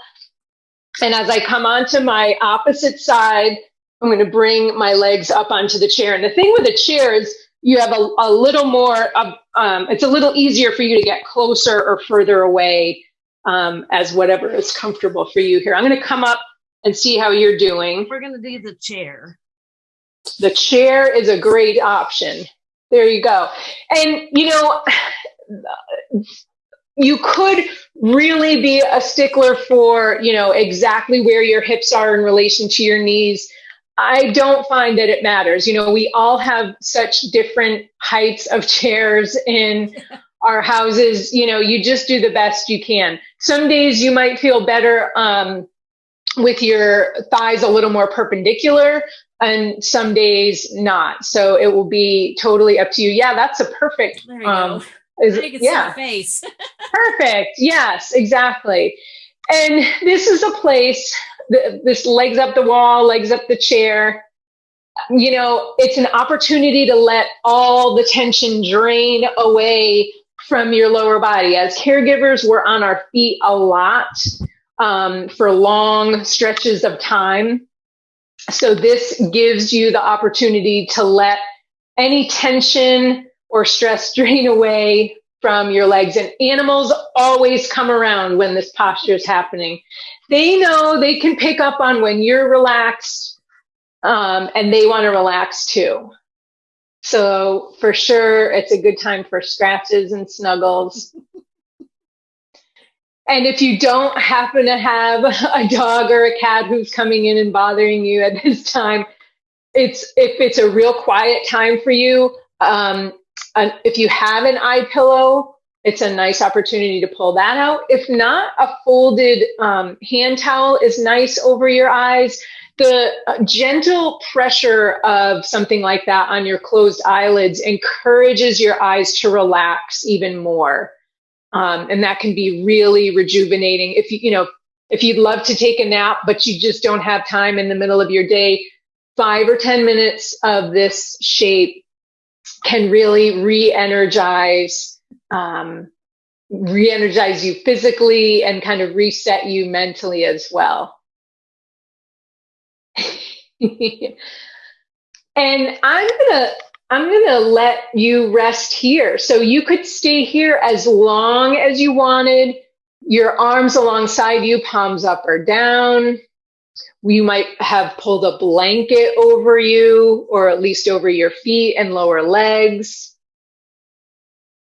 Speaker 2: And as I come onto my opposite side, I'm going to bring my legs up onto the chair. And the thing with a chair is you have a, a little more, um, it's a little easier for you to get closer or further away um, as whatever is comfortable for you here. I'm going to come up and see how you're doing.
Speaker 1: We're going to do the chair.
Speaker 2: The chair is a great option. There you go. And, you know, you could really be a stickler for, you know, exactly where your hips are in relation to your knees. I don't find that it matters. You know, we all have such different heights of chairs in our houses. You know, you just do the best you can. Some days you might feel better um, with your thighs a little more perpendicular and some days not. So it will be totally up to you. Yeah, that's a perfect.
Speaker 1: Um. Is, yeah. face.
Speaker 2: perfect. Yes, exactly. And this is a place. This legs up the wall, legs up the chair. You know, it's an opportunity to let all the tension drain away from your lower body. As caregivers, we're on our feet a lot um, for long stretches of time. So this gives you the opportunity to let any tension or stress drain away from your legs. And animals always come around when this posture is happening. They know they can pick up on when you're relaxed um, and they want to relax too. So for sure, it's a good time for scratches and snuggles. And if you don't happen to have a dog or a cat who's coming in and bothering you at this time, it's if it's a real quiet time for you. Um, if you have an eye pillow, it's a nice opportunity to pull that out. If not, a folded um, hand towel is nice over your eyes. The uh, gentle pressure of something like that on your closed eyelids encourages your eyes to relax even more. Um, and that can be really rejuvenating. If you, you know, if you'd love to take a nap, but you just don't have time in the middle of your day, five or 10 minutes of this shape can really re-energize, um, re-energize you physically and kind of reset you mentally as well. and I'm gonna I'm going to let you rest here. So you could stay here as long as you wanted, your arms alongside you, palms up or down. You might have pulled a blanket over you, or at least over your feet and lower legs.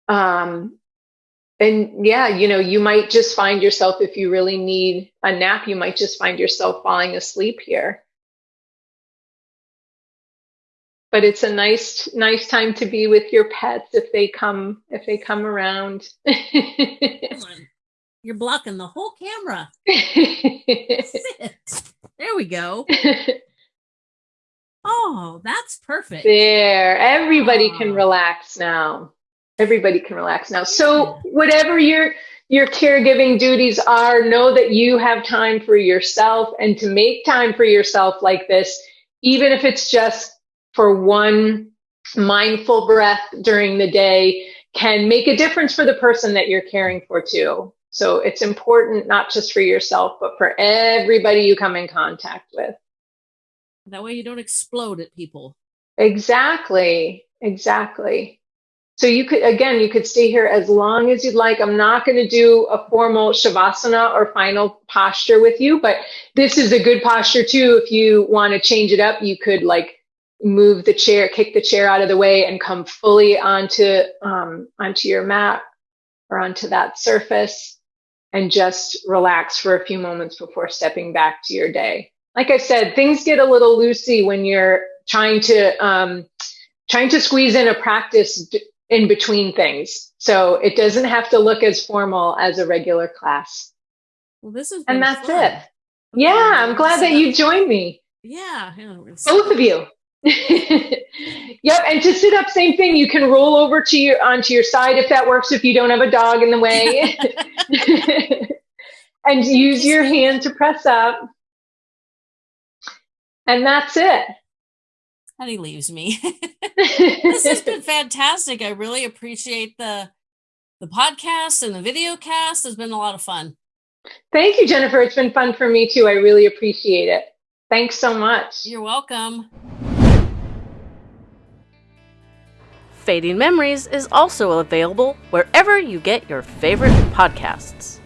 Speaker 2: Um, and yeah, you know, you might just find yourself, if you really need a nap, you might just find yourself falling asleep here but it's a nice nice time to be with your pets if they come if they come around.
Speaker 1: You're blocking the whole camera. There we go. Oh that's perfect.
Speaker 2: There. Everybody oh. can relax now. Everybody can relax now. So whatever your your caregiving duties are know that you have time for yourself. And to make time for yourself like this even if it's just for one mindful breath during the day can make a difference for the person that you're caring for too. So it's important not just for yourself, but for everybody you come in contact with.
Speaker 1: That way you don't explode at people.
Speaker 2: Exactly. Exactly. So you could, again, you could stay here as long as you'd like. I'm not going to do a formal Shavasana or final posture with you, but this is a good posture too. If you want to change it up, you could like move the chair, kick the chair out of the way and come fully onto, um, onto your mat or onto that surface and just relax for a few moments before stepping back to your day. Like I said, things get a little loosey when you're trying to, um, trying to squeeze in a practice in between things. So it doesn't have to look as formal as a regular class.
Speaker 1: Well, this is
Speaker 2: and that's
Speaker 1: fun.
Speaker 2: it. Okay. Yeah, I'm glad that you joined me.
Speaker 1: Yeah,
Speaker 2: both of you. yep, and to sit up, same thing. You can roll over to your onto your side if that works. If you don't have a dog in the way, and use your hand to press up, and that's it
Speaker 1: and he leaves me. this has been fantastic. I really appreciate the the podcast and the video cast. It's been a lot of fun.
Speaker 2: Thank you, Jennifer. It's been fun for me too. I really appreciate it. Thanks so much.
Speaker 1: You're welcome. Fading Memories is also available wherever you get your favorite podcasts.